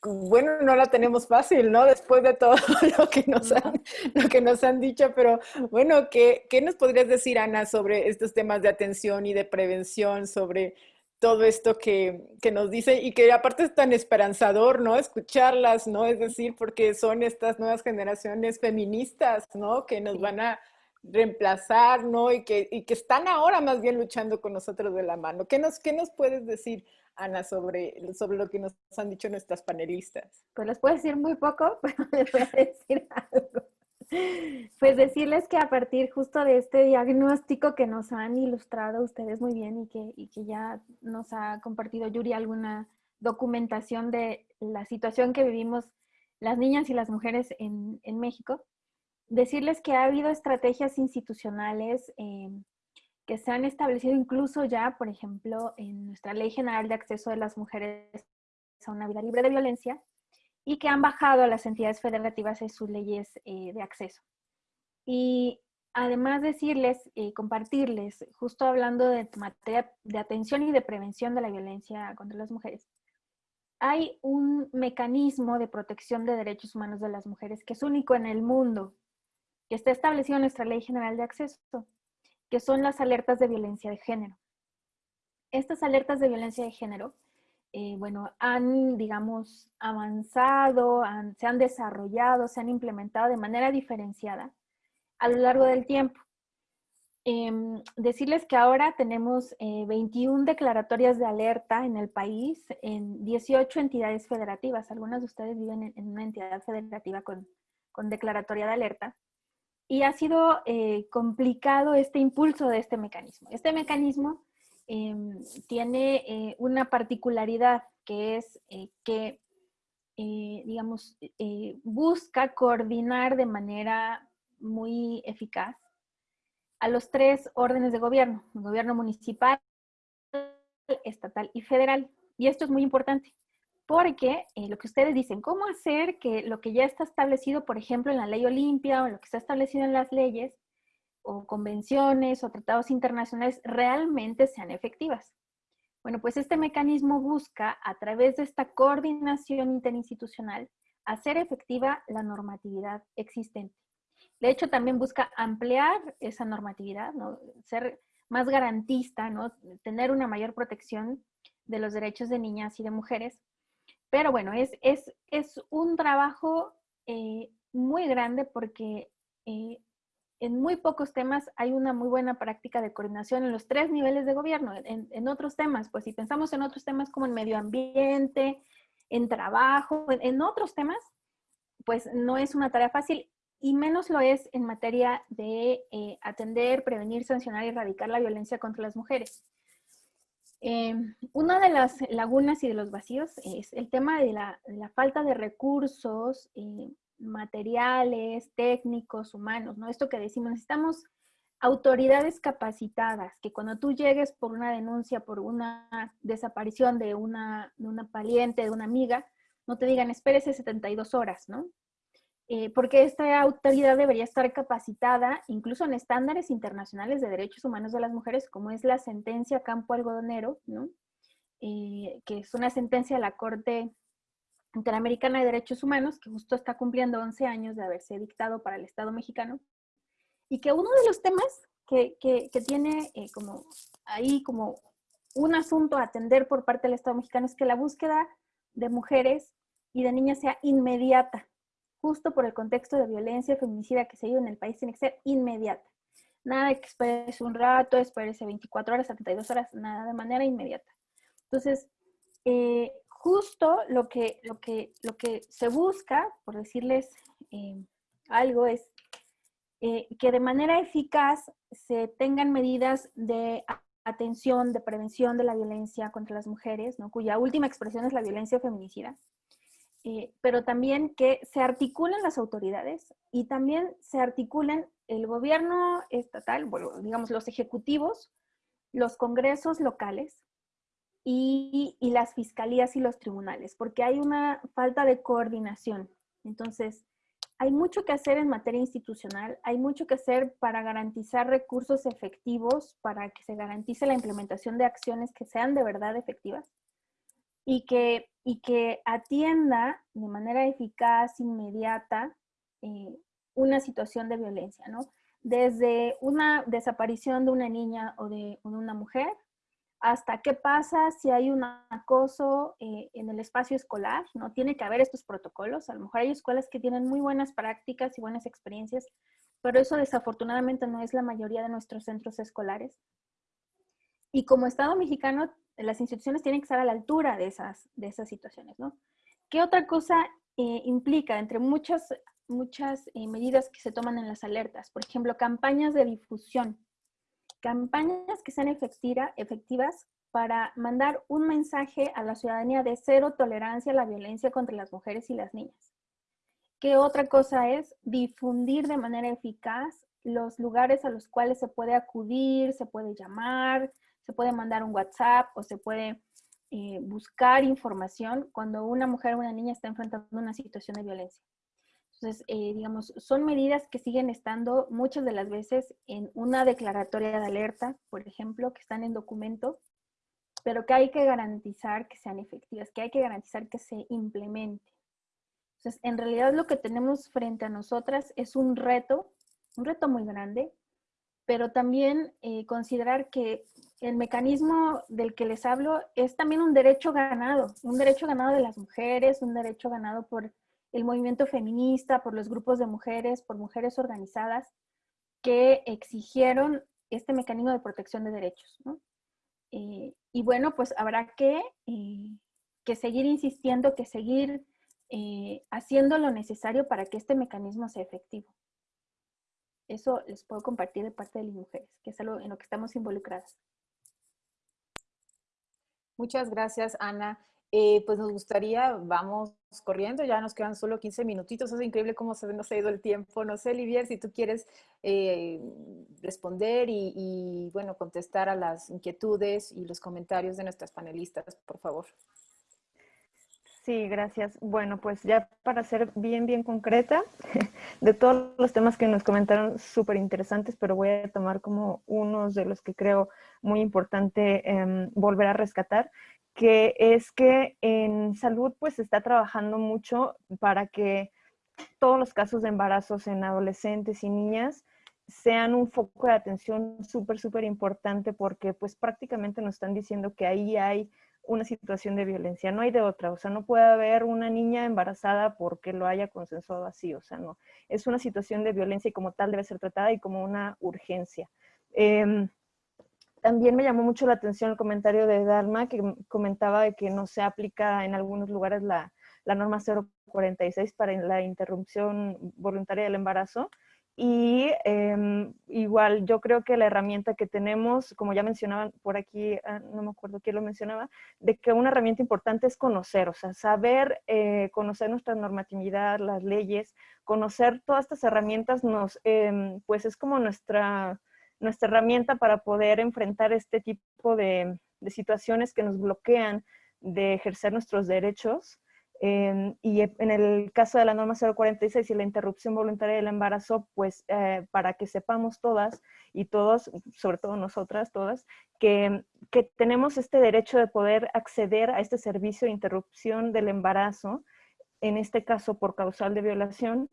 bueno, no la tenemos fácil, ¿no? Después de todo (laughs) lo que nos han, lo que nos han dicho, pero bueno, ¿qué, ¿qué nos podrías decir, Ana, sobre estos temas de atención y de prevención, sobre todo esto que, nos dice y que aparte es tan esperanzador, ¿no? Escucharlas, ¿no? Es decir, porque son estas nuevas generaciones feministas, ¿no? Que nos van a reemplazar, ¿no? Y que, y que están ahora más bien luchando con nosotros de la mano. ¿Qué nos, qué nos puedes decir, Ana, sobre, sobre lo que nos han dicho nuestras panelistas? Pues les puedo decir muy poco, (laughs) pero les voy a decir algo. (laughs) Pues decirles que a partir justo de este diagnóstico que nos han ilustrado ustedes muy bien y que, y que ya nos ha compartido Yuri alguna documentación de la situación que vivimos las niñas y las mujeres en, en México, decirles que ha habido estrategias institucionales eh, que se han establecido incluso ya, por ejemplo, en nuestra Ley General de Acceso de las Mujeres a una vida libre de violencia, y que han bajado a las entidades federativas en sus leyes eh, de acceso. Y además decirles y compartirles, justo hablando de materia de atención y de prevención de la violencia contra las mujeres, hay un mecanismo de protección de derechos humanos de las mujeres que es único en el mundo, que está establecido en nuestra Ley General de Acceso, que son las alertas de violencia de género. Estas alertas de violencia de género, eh, bueno, han, digamos, avanzado, se han desarrollado, se han implementado de manera diferenciada a lo largo del tiempo. Em, decirles que ahora tenemos 21 eh, declaratorias de alerta en el país, en 18 entidades federativas. Algunas de ustedes viven en, una entidad federativa con, declaratoria de alerta. Y ha sido eh, complicado este impulso de este mecanismo. Este mecanismo em, tiene eh, una particularidad que es que, digamos, busca coordinar de manera muy eficaz a los tres órdenes de gobierno, el gobierno municipal, estatal y federal. Y esto es muy importante, porque eh, lo que ustedes dicen, ¿cómo hacer que lo que ya está establecido, por ejemplo, en la ley Olimpia o lo que está establecido en las leyes o convenciones o tratados internacionales realmente sean efectivas? Bueno, pues este mecanismo busca, a través de esta coordinación interinstitucional, hacer efectiva la normatividad existente. De hecho, también busca ampliar esa normatividad, ¿no? ser más garantista, ¿no? tener una mayor protección de los derechos de niñas y de mujeres. Pero bueno, es, es, es un trabajo eh, muy grande porque eh, en muy pocos temas hay una muy buena práctica de coordinación en los tres niveles de gobierno. En, otros temas, pues si pensamos en otros temas como en medio ambiente, en trabajo, en, en otros temas, pues no es una tarea fácil y menos lo es en materia de eh, atender, prevenir, sancionar y erradicar la violencia contra las mujeres. Em, una de las lagunas y de los vacíos es el tema de la, falta de recursos eh, materiales, técnicos, humanos, ¿no? Esto que decimos, necesitamos autoridades capacitadas, que cuando tú llegues por una denuncia, por una desaparición de una, de una de una amiga, no te digan, espérese 72 horas, ¿no? Eh, porque esta autoridad debería estar capacitada incluso en estándares internacionales de derechos humanos de las mujeres, como es la sentencia Campo Algodonero, ¿no? Eh, que es una sentencia de la Corte Interamericana de Derechos Humanos, que justo está cumpliendo 11 años de haberse dictado para el Estado mexicano, y que uno de los temas que, tiene eh, como ahí como un asunto a atender por parte del Estado mexicano es que la búsqueda de mujeres y de niñas sea inmediata, justo por el contexto de violencia feminicida que se vive en el país, tiene que ser inmediata. Nada de que esperes un rato, esperes 24 horas, 72 horas, nada, de manera inmediata. Entonces, eh, justo lo que, lo, que, lo que se busca, por decirles eh, algo, es eh, que de manera eficaz se tengan medidas de atención, de prevención de la violencia contra las mujeres, ¿no? cuya última expresión es la violencia feminicida, eh, pero también que se articulen las autoridades y también se articulen el gobierno estatal, bueno, digamos los ejecutivos, los congresos locales y, las fiscalías y los tribunales, porque hay una falta de coordinación. Entonces, hay mucho que hacer en materia institucional, hay mucho que hacer para garantizar recursos efectivos, para que se garantice la implementación de acciones que sean de verdad efectivas y que, y que atienda de manera eficaz, inmediata, eh, una situación de violencia, ¿no? Desde una desaparición de una niña o de, una mujer, hasta qué pasa si hay un acoso eh, en el espacio escolar, ¿no? Tiene que haber estos protocolos. A lo mejor hay escuelas que tienen muy buenas prácticas y buenas experiencias, pero eso desafortunadamente no es la mayoría de nuestros centros escolares. Y como Estado mexicano las instituciones tienen que estar a la altura de esas, de esas situaciones, ¿no? ¿Qué otra cosa eh, implica entre muchas, muchas eh, medidas que se toman en las alertas? Por ejemplo, campañas de difusión. Campañas que sean efectiva, efectivas para mandar un mensaje a la ciudadanía de cero tolerancia a la violencia contra las mujeres y las niñas. ¿Qué otra cosa es? Difundir de manera eficaz los lugares a los cuales se puede acudir, se puede llamar, se puede mandar un WhatsApp o se puede eh, buscar información cuando una mujer o una niña está enfrentando una situación de violencia. Entonces, eh, digamos, son medidas que siguen estando muchas de las veces en una declaratoria de alerta, por ejemplo, que están en documento, pero que hay que garantizar que sean efectivas, que hay que garantizar que se implemente. Entonces, en realidad lo que tenemos frente a nosotras es un reto, un reto muy grande, pero también eh, considerar que el mecanismo del que les hablo es también un derecho ganado, un derecho ganado de las mujeres, un derecho ganado por el movimiento feminista, por los grupos de mujeres, por mujeres organizadas que exigieron este mecanismo de protección de derechos. Eh, y bueno, pues habrá que, eh, que seguir insistiendo, que seguir eh, haciendo lo necesario para que este mecanismo sea efectivo. Eso les puedo compartir de parte de las mujeres, que es algo en lo que estamos involucradas. Muchas gracias, Ana. Eh, pues nos gustaría, vamos corriendo, ya nos quedan solo 15 minutitos, es increíble cómo se nos ha ido el tiempo. No sé, Olivier, si tú quieres eh, responder y, bueno, contestar a las inquietudes y los comentarios de nuestras panelistas, por favor. Sí, gracias. Bueno, pues ya para ser bien, bien concreta, (laughs) de todos los temas que nos comentaron, súper interesantes, pero voy a tomar como unos de los que creo muy importante em, volver a rescatar que es que en salud pues se está trabajando mucho para que todos los casos de embarazos en adolescentes y niñas sean un foco de atención súper, súper importante porque pues prácticamente nos están diciendo que ahí hay una situación de violencia, no hay de otra, o sea, no puede haber una niña embarazada porque lo haya consensuado así, o sea, no, es una situación de violencia y como tal debe ser tratada y como una urgencia. Em, también me llamó mucho la atención el comentario de Dalma, que comentaba de que no se aplica en algunos lugares la, norma 046 para la interrupción voluntaria del embarazo. Y em, igual yo creo que la herramienta que tenemos, como ya mencionaban por aquí, ah, no me acuerdo quién lo mencionaba, de que una herramienta importante es conocer, o sea, saber eh, conocer nuestra normatividad, las leyes, conocer todas estas herramientas nos, em, pues es como nuestra, nuestra herramienta para poder enfrentar este tipo de, situaciones que nos bloquean de ejercer nuestros derechos. Em, y en el caso de la norma 046 y la interrupción voluntaria del embarazo, pues eh, para que sepamos todas y todos, sobre todo nosotras todas, que, que, tenemos este derecho de poder acceder a este servicio de interrupción del embarazo, en este caso por causal de violación,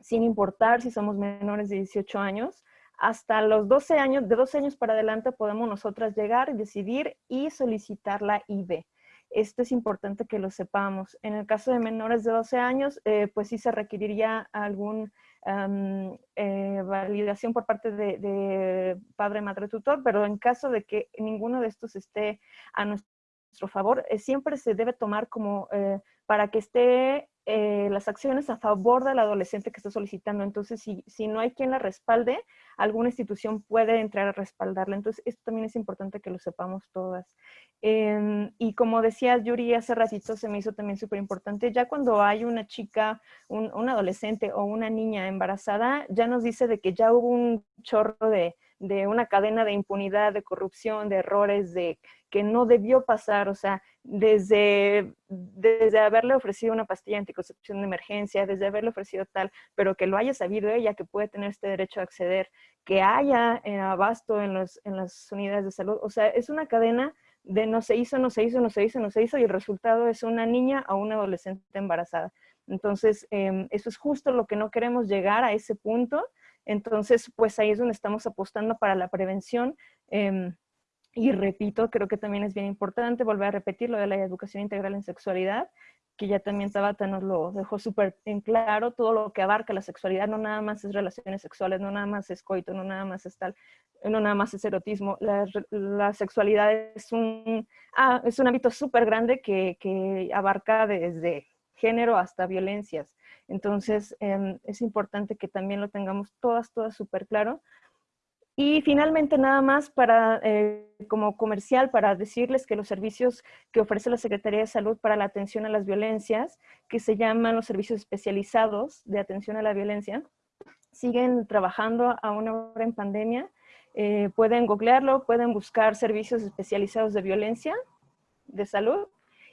sin importar si somos menores de 18 años, hasta los 12 años, de 12 años para adelante podemos nosotras llegar, decidir y solicitar la IB. Esto es importante que lo sepamos. En el caso de menores de 12 años, eh, pues sí se requeriría algún eh, validación por parte de, padre, madre, tutor, pero en caso de que ninguno de estos esté a nuestro favor, eh, siempre se debe tomar como para que esté eh, las acciones a favor del adolescente que está solicitando. Entonces, si, si, no hay quien la respalde, alguna institución puede entrar a respaldarla. Entonces, esto también es importante que lo sepamos todas. Em, y como decía Yuri hace ratito, se me hizo también súper importante, ya cuando hay una chica, un, un, adolescente o una niña embarazada, ya nos dice de que ya hubo un chorro de, de una cadena de impunidad, de corrupción, de errores, de que no debió pasar, o sea, desde, desde haberle ofrecido una pastilla anticoncepción de emergencia, desde haberle ofrecido tal, pero que lo haya sabido ella, que puede tener este derecho a acceder, que haya en abasto en, los, en las unidades de salud, o sea, es una cadena de no se hizo, no se hizo, no se hizo, no se hizo, y el resultado es una niña o una adolescente embarazada. Entonces, em, eso es justo lo que no queremos llegar a ese punto. Entonces, pues ahí es donde estamos apostando para la prevención. Em, y repito, creo que también es bien importante volver a repetir lo de la educación integral en sexualidad, que ya también Tabata nos lo dejó súper en claro, todo lo que abarca la sexualidad, no nada más es relaciones sexuales, no nada más es coito, no nada más es tal, no nada más es erotismo, la, sexualidad es un, ah, es un ámbito súper grande que, que, abarca desde género hasta violencias. Entonces, em, es importante que también lo tengamos todas, todas súper claro, y finalmente, nada más para, eh, como comercial, para decirles que los servicios que ofrece la Secretaría de Salud para la atención a las violencias, que se llaman los servicios especializados de atención a la violencia, siguen trabajando a una hora en pandemia. Eh, pueden googlearlo, pueden buscar servicios especializados de violencia de salud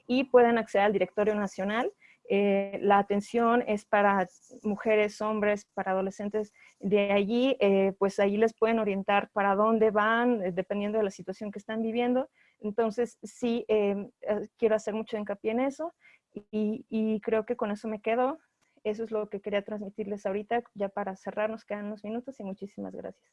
y pueden acceder al directorio nacional eh, la atención es para mujeres, hombres, para adolescentes. De allí, eh, pues allí les pueden orientar para dónde van, eh, dependiendo de la situación que están viviendo. Entonces, sí, quiero hacer mucho hincapié en eso y, y, creo que con eso me quedo. Eso es lo que quería transmitirles ahorita, ya para cerrar, nos quedan unos minutos y muchísimas gracias.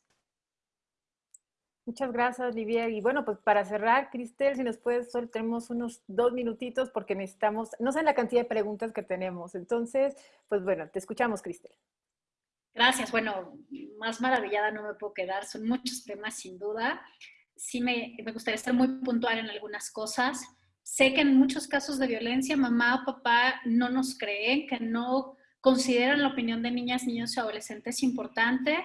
Muchas gracias, Olivier. Y bueno, pues para cerrar, Cristel, si nos puedes, solo tenemos unos dos minutitos porque necesitamos, no sé la cantidad de preguntas que tenemos. Entonces, pues bueno, te escuchamos, Cristel. Gracias. Bueno, más maravillada no me puedo quedar. Son muchos temas, sin duda. Sí me, me gustaría estar muy puntual en algunas cosas. Sé que en muchos casos de violencia, mamá o papá no nos creen, que no consideran la opinión de niñas, niños y adolescentes importante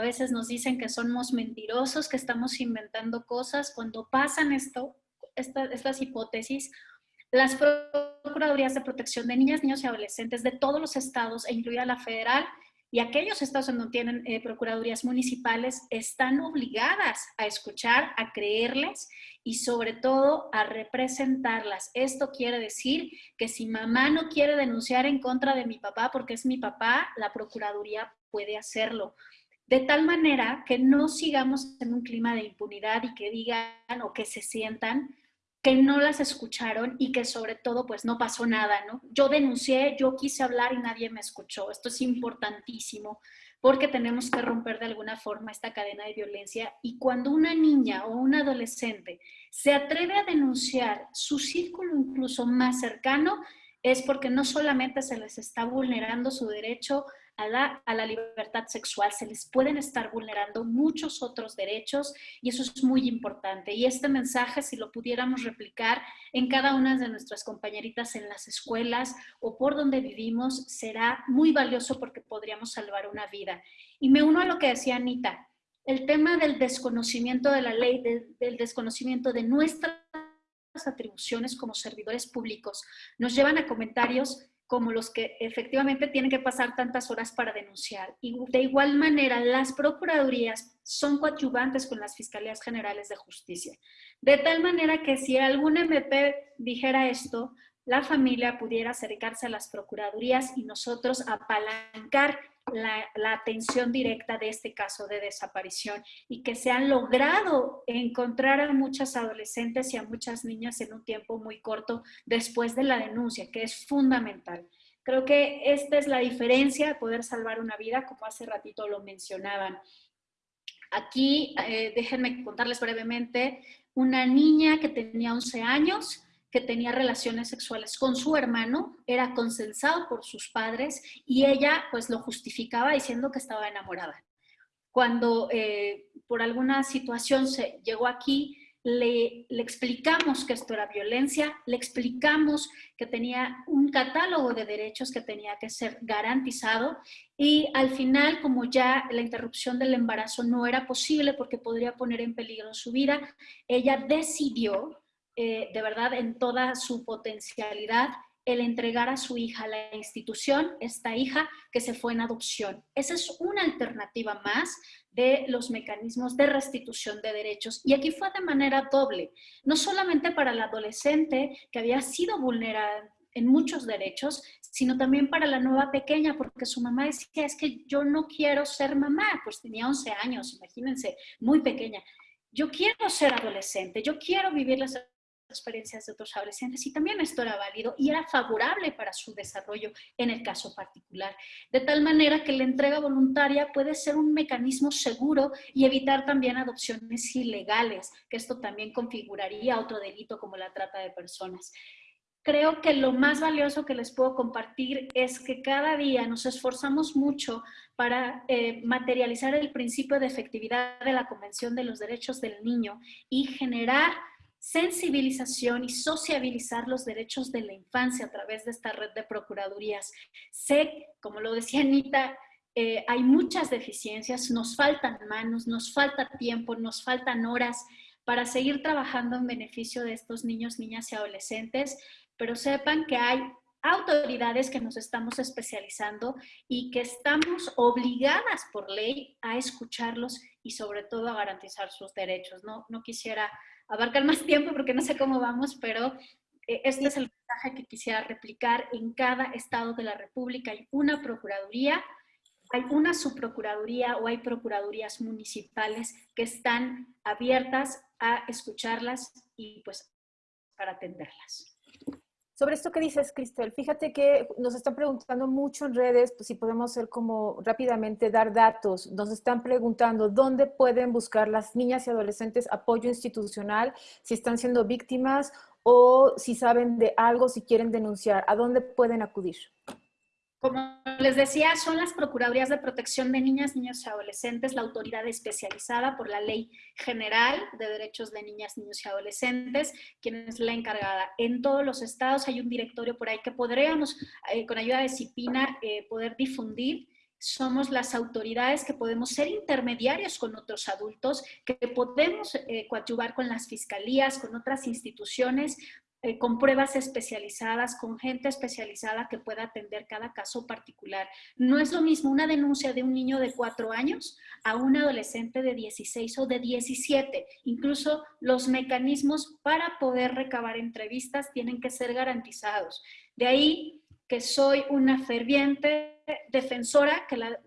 a veces nos dicen que somos mentirosos, que estamos inventando cosas. Cuando pasan esto, estas hipótesis, las Procuradurías de Protección de Niñas, Niños y Adolescentes de todos los estados, e incluida la federal, y aquellos estados donde tienen eh, procuradurías municipales están obligadas a escuchar, a creerles y sobre todo a representarlas. Esto quiere decir que si mamá no quiere denunciar en contra de mi papá porque es mi papá, la procuraduría puede hacerlo de tal manera que no sigamos en un clima de impunidad y que digan o que se sientan que no las escucharon y que sobre todo pues no pasó nada, ¿no? Yo denuncié, yo quise hablar y nadie me escuchó. Esto es importantísimo porque tenemos que romper de alguna forma esta cadena de violencia y cuando una niña o un adolescente se atreve a denunciar su círculo incluso más cercano, es porque no solamente se les está vulnerando su derecho a la, libertad sexual, se les pueden estar vulnerando muchos otros derechos y eso es muy importante. Y este mensaje, si lo pudiéramos replicar en cada una de nuestras compañeritas en las escuelas o por donde vivimos, será muy valioso porque podríamos salvar una vida. Y me uno a lo que decía Anita, el tema del desconocimiento de la ley, del desconocimiento de nuestras atribuciones como servidores públicos, nos llevan a comentarios como los que efectivamente tienen que pasar tantas horas para denunciar. Y de igual manera, las procuradurías son coadyuvantes con las Fiscalías Generales de Justicia. De tal manera que si algún MP dijera esto, la familia pudiera acercarse a las procuradurías y nosotros apalancar la, atención directa de este caso de desaparición y que se han logrado encontrar a muchas adolescentes y a muchas niñas en un tiempo muy corto después de la denuncia, que es fundamental. Creo que esta es la diferencia de poder salvar una vida, como hace ratito lo mencionaban. Aquí, eh, déjenme contarles brevemente, una niña que tenía 11 años, que tenía relaciones sexuales con su hermano, era consensado por sus padres y ella pues lo justificaba diciendo que estaba enamorada. Cuando eh, por alguna situación se llegó aquí, le, le, explicamos que esto era violencia, le explicamos que tenía un catálogo de derechos que tenía que ser garantizado y al final, como ya la interrupción del embarazo no era posible porque podría poner en peligro su vida, ella decidió eh, de verdad en toda su potencialidad el entregar a su hija a la institución, esta hija que se fue en adopción. Esa es una alternativa más de los mecanismos de restitución de derechos. Y aquí fue de manera doble, no solamente para la adolescente que había sido vulnerada en muchos derechos, sino también para la nueva pequeña, porque su mamá decía, es que yo no quiero ser mamá, pues tenía 11 años, imagínense, muy pequeña. Yo quiero ser adolescente, yo quiero vivir las experiencias de otros adolescentes y también esto era válido y era favorable para su desarrollo en el caso particular. De tal manera que la entrega voluntaria puede ser un mecanismo seguro y evitar también adopciones ilegales, que esto también configuraría otro delito como la trata de personas. Creo que lo más valioso que les puedo compartir es que cada día nos esforzamos mucho para eh, materializar el principio de efectividad de la Convención de los Derechos del Niño y generar sensibilización y sociabilizar los derechos de la infancia a través de esta red de procuradurías. Sé, como lo decía Anita, eh, hay muchas deficiencias, nos faltan manos, nos falta tiempo, nos faltan horas para seguir trabajando en beneficio de estos niños, niñas y adolescentes, pero sepan que hay autoridades que nos estamos especializando y que estamos obligadas por ley a escucharlos y sobre todo a garantizar sus derechos. No, no quisiera abarcar más tiempo porque no sé cómo vamos, pero eh, este es el mensaje que quisiera replicar. En cada estado de la República hay una procuraduría, hay una subprocuraduría o hay procuradurías municipales que están abiertas a escucharlas y pues para atenderlas. Sobre esto que dices, Cristel, fíjate que nos están preguntando mucho en redes, pues si podemos hacer como rápidamente dar datos. Nos están preguntando dónde pueden buscar las niñas y adolescentes apoyo institucional, si están siendo víctimas o si saben de algo, si quieren denunciar, ¿a dónde pueden acudir? Como les decía, son las Procuradurías de Protección de Niñas, Niños y Adolescentes, la autoridad especializada por la Ley General de Derechos de Niñas, Niños y Adolescentes, quien es la encargada. En todos los estados hay un directorio por ahí que podríamos, eh, con ayuda de CIPINA, eh, poder difundir somos las autoridades que podemos ser intermediarios con otros adultos, que podemos eh, coadyuvar con las fiscalías, con otras instituciones eh, con pruebas especializadas, con gente especializada que pueda atender cada caso particular. No es lo mismo una denuncia de un niño de cuatro años a un adolescente de 16 o de 17. Incluso los mecanismos para poder recabar entrevistas tienen que ser garantizados. De ahí que soy una ferviente defensora que la,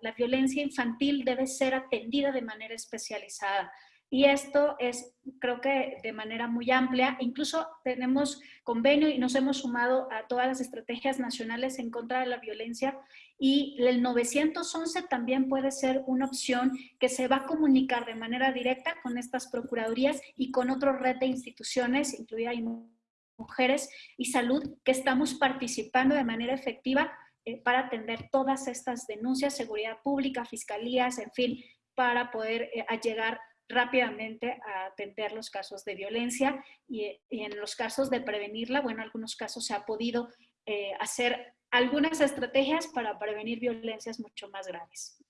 la violencia infantil debe ser atendida de manera especializada. Y esto es, creo que de manera muy amplia, incluso tenemos convenio y nos hemos sumado a todas las estrategias nacionales en contra de la violencia y el 911 también puede ser una opción que se va a comunicar de manera directa con estas procuradurías y con otro red de instituciones, incluida mujeres y salud, que estamos participando de manera efectiva eh, para atender todas estas denuncias, seguridad pública, fiscalías, en fin, para poder eh, llegar rápidamente a atender los casos de violencia y, en los casos de prevenirla, bueno, en algunos casos se ha podido eh, hacer algunas estrategias para prevenir violencias mucho más graves.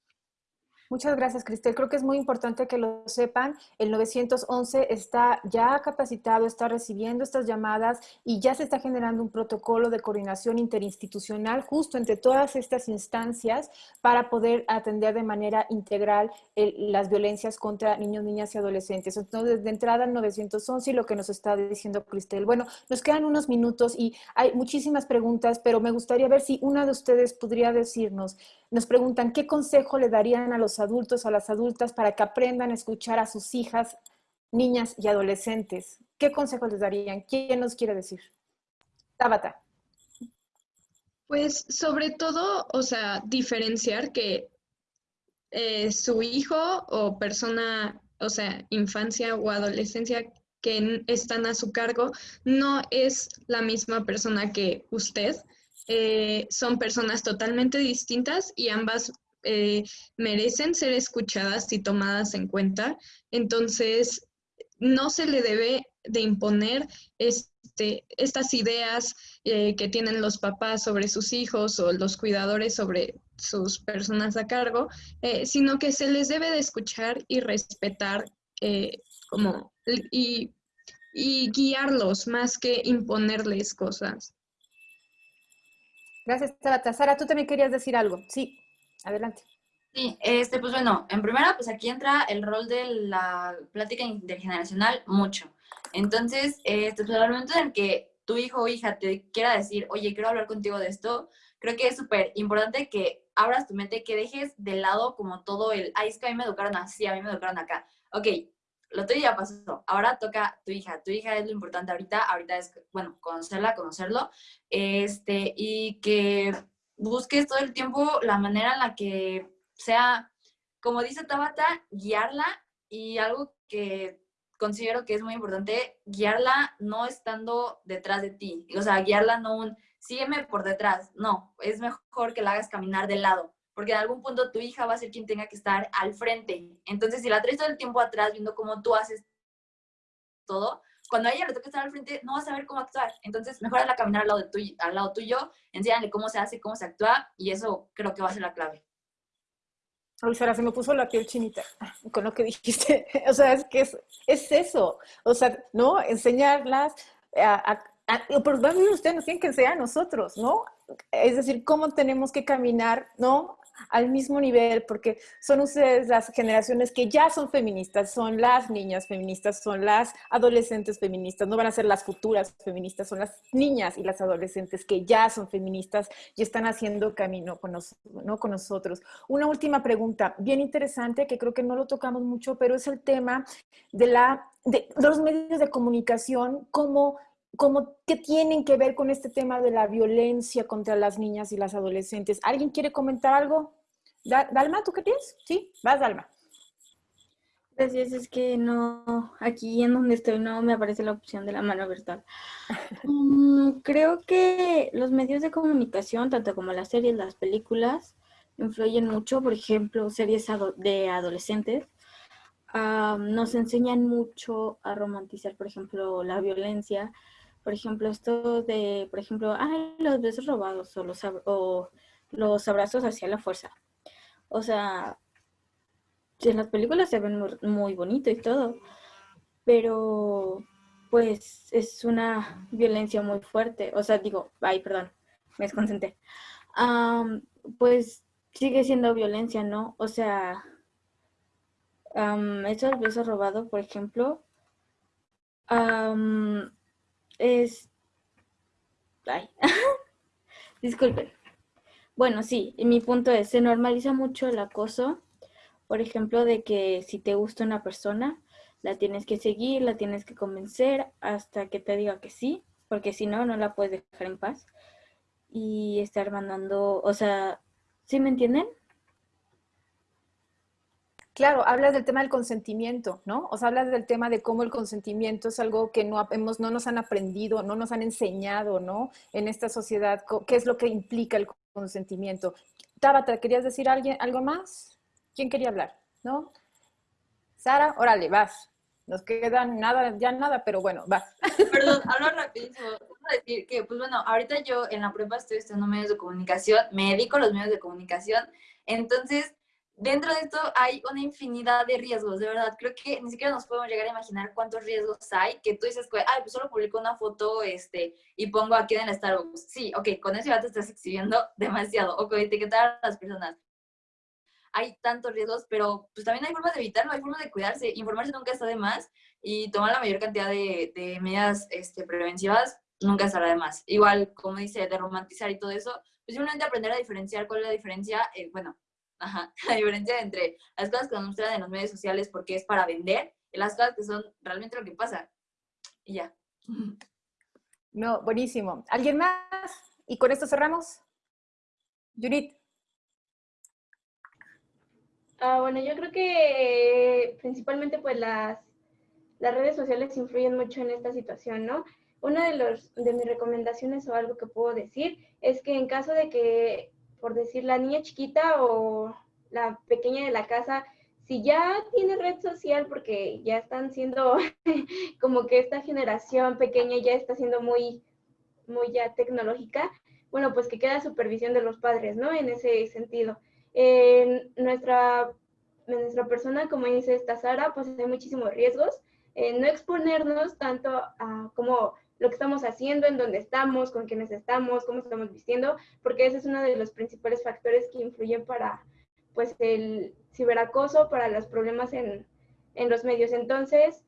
Muchas gracias, Cristel. Creo que es muy importante que lo sepan. El 911 está ya capacitado, está recibiendo estas llamadas y ya se está generando un protocolo de coordinación interinstitucional justo entre todas estas instancias para poder atender de manera integral las violencias contra niños, niñas y adolescentes. Entonces, de entrada el 911 y lo que nos está diciendo Cristel. Bueno, nos quedan unos minutos y hay muchísimas preguntas, pero me gustaría ver si una de ustedes podría decirnos nos preguntan, ¿qué consejo le darían a los adultos, a las adultas, para que aprendan a escuchar a sus hijas, niñas y adolescentes? ¿Qué consejo les darían? ¿Quién nos quiere decir? Tabata. Pues sobre todo, o sea, diferenciar que eh, su hijo o persona, o sea, infancia o adolescencia que están a su cargo no es la misma persona que usted. Eh, son personas totalmente distintas y ambas eh, merecen ser escuchadas y tomadas en cuenta. Entonces, no se le debe de imponer este, estas ideas eh, que tienen los papás sobre sus hijos o los cuidadores sobre sus personas a cargo, sino que se les debe de escuchar y respetar como, y, y guiarlos más que imponerles cosas. Gracias, Tabata. Sara, tú también querías decir algo. Sí, adelante. Sí, este, pues bueno, en primera, pues aquí entra el rol de la plática intergeneracional mucho. Entonces, este, pues al momento en que tu hijo o hija te quiera decir, oye, quiero hablar contigo de esto, creo que es súper importante que abras tu mente, que dejes de lado como todo el, ay, es que a mí me educaron así, a mí me educaron acá. Ok, lo tuyo ya pasó, ahora toca tu hija, tu hija es lo importante ahorita, ahorita es, bueno, conocerla, conocerlo, este, y que busques todo el tiempo la manera en la que sea, como dice Tabata, guiarla y algo que considero que es muy importante, guiarla no estando detrás de ti, o sea, guiarla no un, sígueme por detrás, no, es mejor que la hagas caminar de lado, porque en algún punto tu hija va a ser quien tenga que estar al frente. Entonces, si la traes todo el tiempo atrás viendo cómo tú haces todo, cuando a ella le toca estar al frente, no va a saber cómo actuar. Entonces, mejor hazla caminar al lado, de tuyo, al lado tuyo, enséñale cómo se hace, cómo se actúa, y eso creo que va a ser la clave. Ay, Sara, se me puso la piel chinita (laughs) con lo que dijiste. (laughs) o sea, es que es, es eso. O sea, ¿no? Enseñarlas a, a, a pero ustedes nos tienen que enseñar a nosotros, ¿no? Es decir, cómo tenemos que caminar, ¿no? Al mismo nivel, porque son ustedes las generaciones que ya son feministas, son las niñas feministas, son las adolescentes feministas, no van a ser las futuras feministas, son las niñas y las adolescentes que ya son feministas y están haciendo camino con, ¿no? con nosotros. Una última pregunta, bien interesante, que creo que no lo tocamos mucho, pero es el tema de, la, de los medios de comunicación, cómo como que tienen que ver con este tema de la violencia contra las niñas y las adolescentes. ¿Alguien quiere comentar algo? Dalma, ¿tú qué tienes? Sí, vas, Dalma. Gracias, es que no, aquí en donde estoy no me aparece la opción de la mano virtual. (laughs) Mm, creo que los medios de comunicación, tanto como las series, las películas, influyen mucho. Por ejemplo, series de adolescentes nos enseñan mucho a romantizar, por ejemplo, la violencia, por ejemplo, esto de, por ejemplo, ay, los besos robados o los, o los abrazos hacia la fuerza. O sea, en las películas se ven muy, bonito y todo, pero pues es una violencia muy fuerte. O sea, digo, ay, perdón, me desconcentré. pues sigue siendo violencia, ¿no? O sea, um, eso del beso robado, por ejemplo, es... Ay, (laughs) disculpen. Bueno, sí, mi punto es, se normaliza mucho el acoso, por ejemplo, de que si te gusta una persona, la tienes que seguir, la tienes que convencer hasta que te diga que sí, porque si no, no la puedes dejar en paz. Y estar mandando, o sea, ¿sí me entienden? Claro, hablas del tema del consentimiento, ¿no? O sea, hablas del tema de cómo el consentimiento es algo que no, hemos, no nos han aprendido, no nos han enseñado, ¿no? En esta sociedad, ¿qué es lo que implica el consentimiento? Tabata, ¿querías decir alguien, algo más? ¿Quién quería hablar? ¿No? Sara, órale, vas. Nos quedan nada, ya nada, pero bueno, vas. (laughs) Perdón, hablo rapidísimo. Quiero decir que, pues bueno, ahorita yo en la prueba estoy estudiando medios de comunicación, me dedico a los medios de comunicación, entonces dentro de esto hay una infinidad de riesgos, de verdad. Creo que ni siquiera nos podemos llegar a imaginar cuántos riesgos hay, que tú dices, ay, pues solo publico una foto este, y pongo aquí en el Starbucks. Sí, ok, con eso ya te estás exhibiendo (laughs) demasiado, o con etiquetar a las personas. Hay tantos riesgos, pero pues también hay formas de evitarlo, hay formas de cuidarse. Informarse nunca está de más y tomar la mayor cantidad de, de medidas este, preventivas nunca estará de más. Igual, como dice, de romantizar y todo eso, pues simplemente aprender a diferenciar cuál es la diferencia, eh, bueno, Ajá, (laughs) la diferencia entre las cosas que nos muestran en los medios sociales porque es para vender y las cosas que son realmente lo que pasa. Y ya. (laughs) No, buenísimo. ¿Alguien más? Y con esto cerramos. Judith. Ah, bueno, yo creo que principalmente pues las, las redes sociales influyen mucho en esta situación, ¿no? Una de, los, de mis recomendaciones o algo que puedo decir es que en caso de que por decir, la niña chiquita o la pequeña de la casa, si ya tiene red social, porque ya están siendo (laughs) como que esta generación pequeña ya está siendo muy, muy ya tecnológica, bueno, pues que queda supervisión de los padres, ¿no? En ese sentido. En nuestra, nuestra persona, como dice esta Sara, pues hay muchísimos riesgos. no exponernos tanto a como lo que estamos haciendo, en dónde estamos, con quiénes estamos, cómo estamos vistiendo, porque ese es uno de los principales factores que influyen para pues el ciberacoso, para los problemas en, en los medios. Entonces,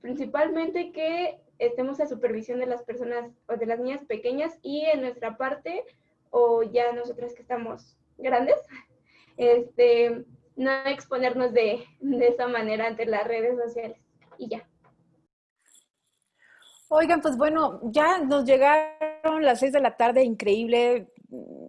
principalmente que estemos a supervisión de las personas o de las niñas pequeñas y en nuestra parte, o ya nosotras que estamos grandes, (laughs) este, no exponernos de, de esa manera ante las redes sociales. Y ya. Oigan, pues bueno, ya nos llegaron las seis de la tarde, increíble.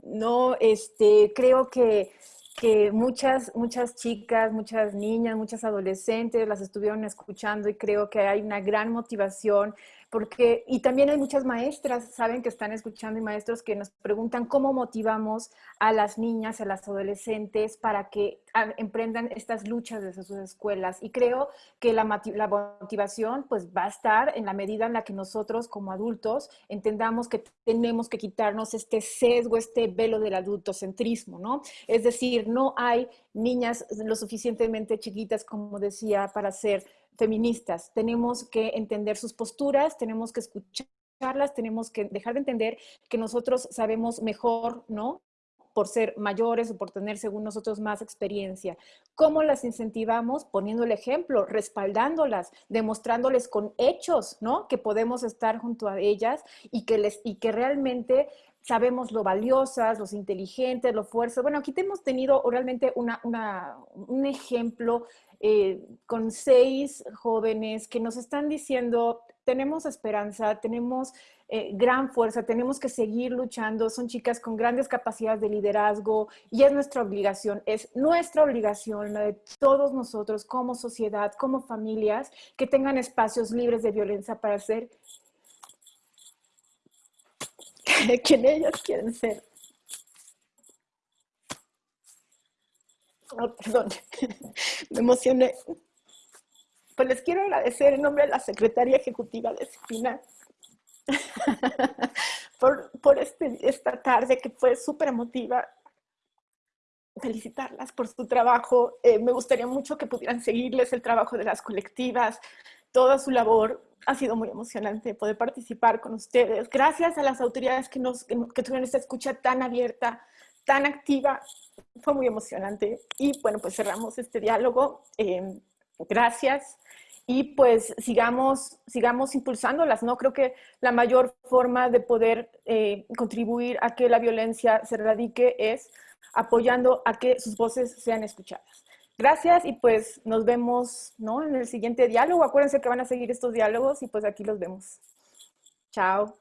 No, este, creo que, que muchas, muchas chicas, muchas niñas, muchas adolescentes las estuvieron escuchando y creo que hay una gran motivación porque, y también hay muchas maestras, saben que están escuchando y maestros que nos preguntan cómo motivamos a las niñas, a las adolescentes para que ah, emprendan estas luchas desde sus escuelas. Y creo que la, motivación pues va a estar en la medida en la que nosotros como adultos entendamos que tenemos que quitarnos este sesgo, este velo del adultocentrismo, ¿no? Es decir, no hay niñas lo suficientemente chiquitas, como decía, para ser feministas. Tenemos que entender sus posturas, tenemos que escucharlas, tenemos que dejar de entender que nosotros sabemos mejor, ¿no? por ser mayores o por tener, según nosotros, más experiencia. ¿Cómo las incentivamos? Poniendo el ejemplo, respaldándolas, demostrándoles con hechos, ¿no? Que podemos estar junto a ellas y que, les, y que realmente sabemos lo valiosas, los inteligentes, lo fuertes. Bueno, aquí hemos tenido realmente una, un ejemplo eh, con seis jóvenes que nos están diciendo, tenemos esperanza, tenemos eh, gran fuerza, tenemos que seguir luchando, son chicas con grandes capacidades de liderazgo y es nuestra obligación, es nuestra obligación, la de todos nosotros como sociedad, como familias, que tengan espacios libres de violencia para ser (laughs) quien ellas quieren ser. (laughs) Oh, perdón, (laughs) me emocioné. Pues les quiero agradecer en nombre de la Secretaría Ejecutiva de Espina (laughs) por, por este, esta tarde que fue súper emotiva. Felicitarlas por su trabajo. Eh, me gustaría mucho que pudieran seguirles el trabajo de las colectivas, toda su labor. Ha sido muy emocionante poder participar con ustedes. Gracias a las autoridades que, nos, que tuvieron esta escucha tan abierta, tan activa. Fue muy emocionante. Y bueno, pues cerramos este diálogo. Eh, gracias y pues sigamos, sigamos impulsándolas, ¿no? Creo que la mayor forma de poder eh, contribuir a que la violencia se erradique es apoyando a que sus voces sean escuchadas. Gracias y pues nos vemos ¿no? en el siguiente diálogo. Acuérdense que van a seguir estos diálogos y pues aquí los vemos. Chao.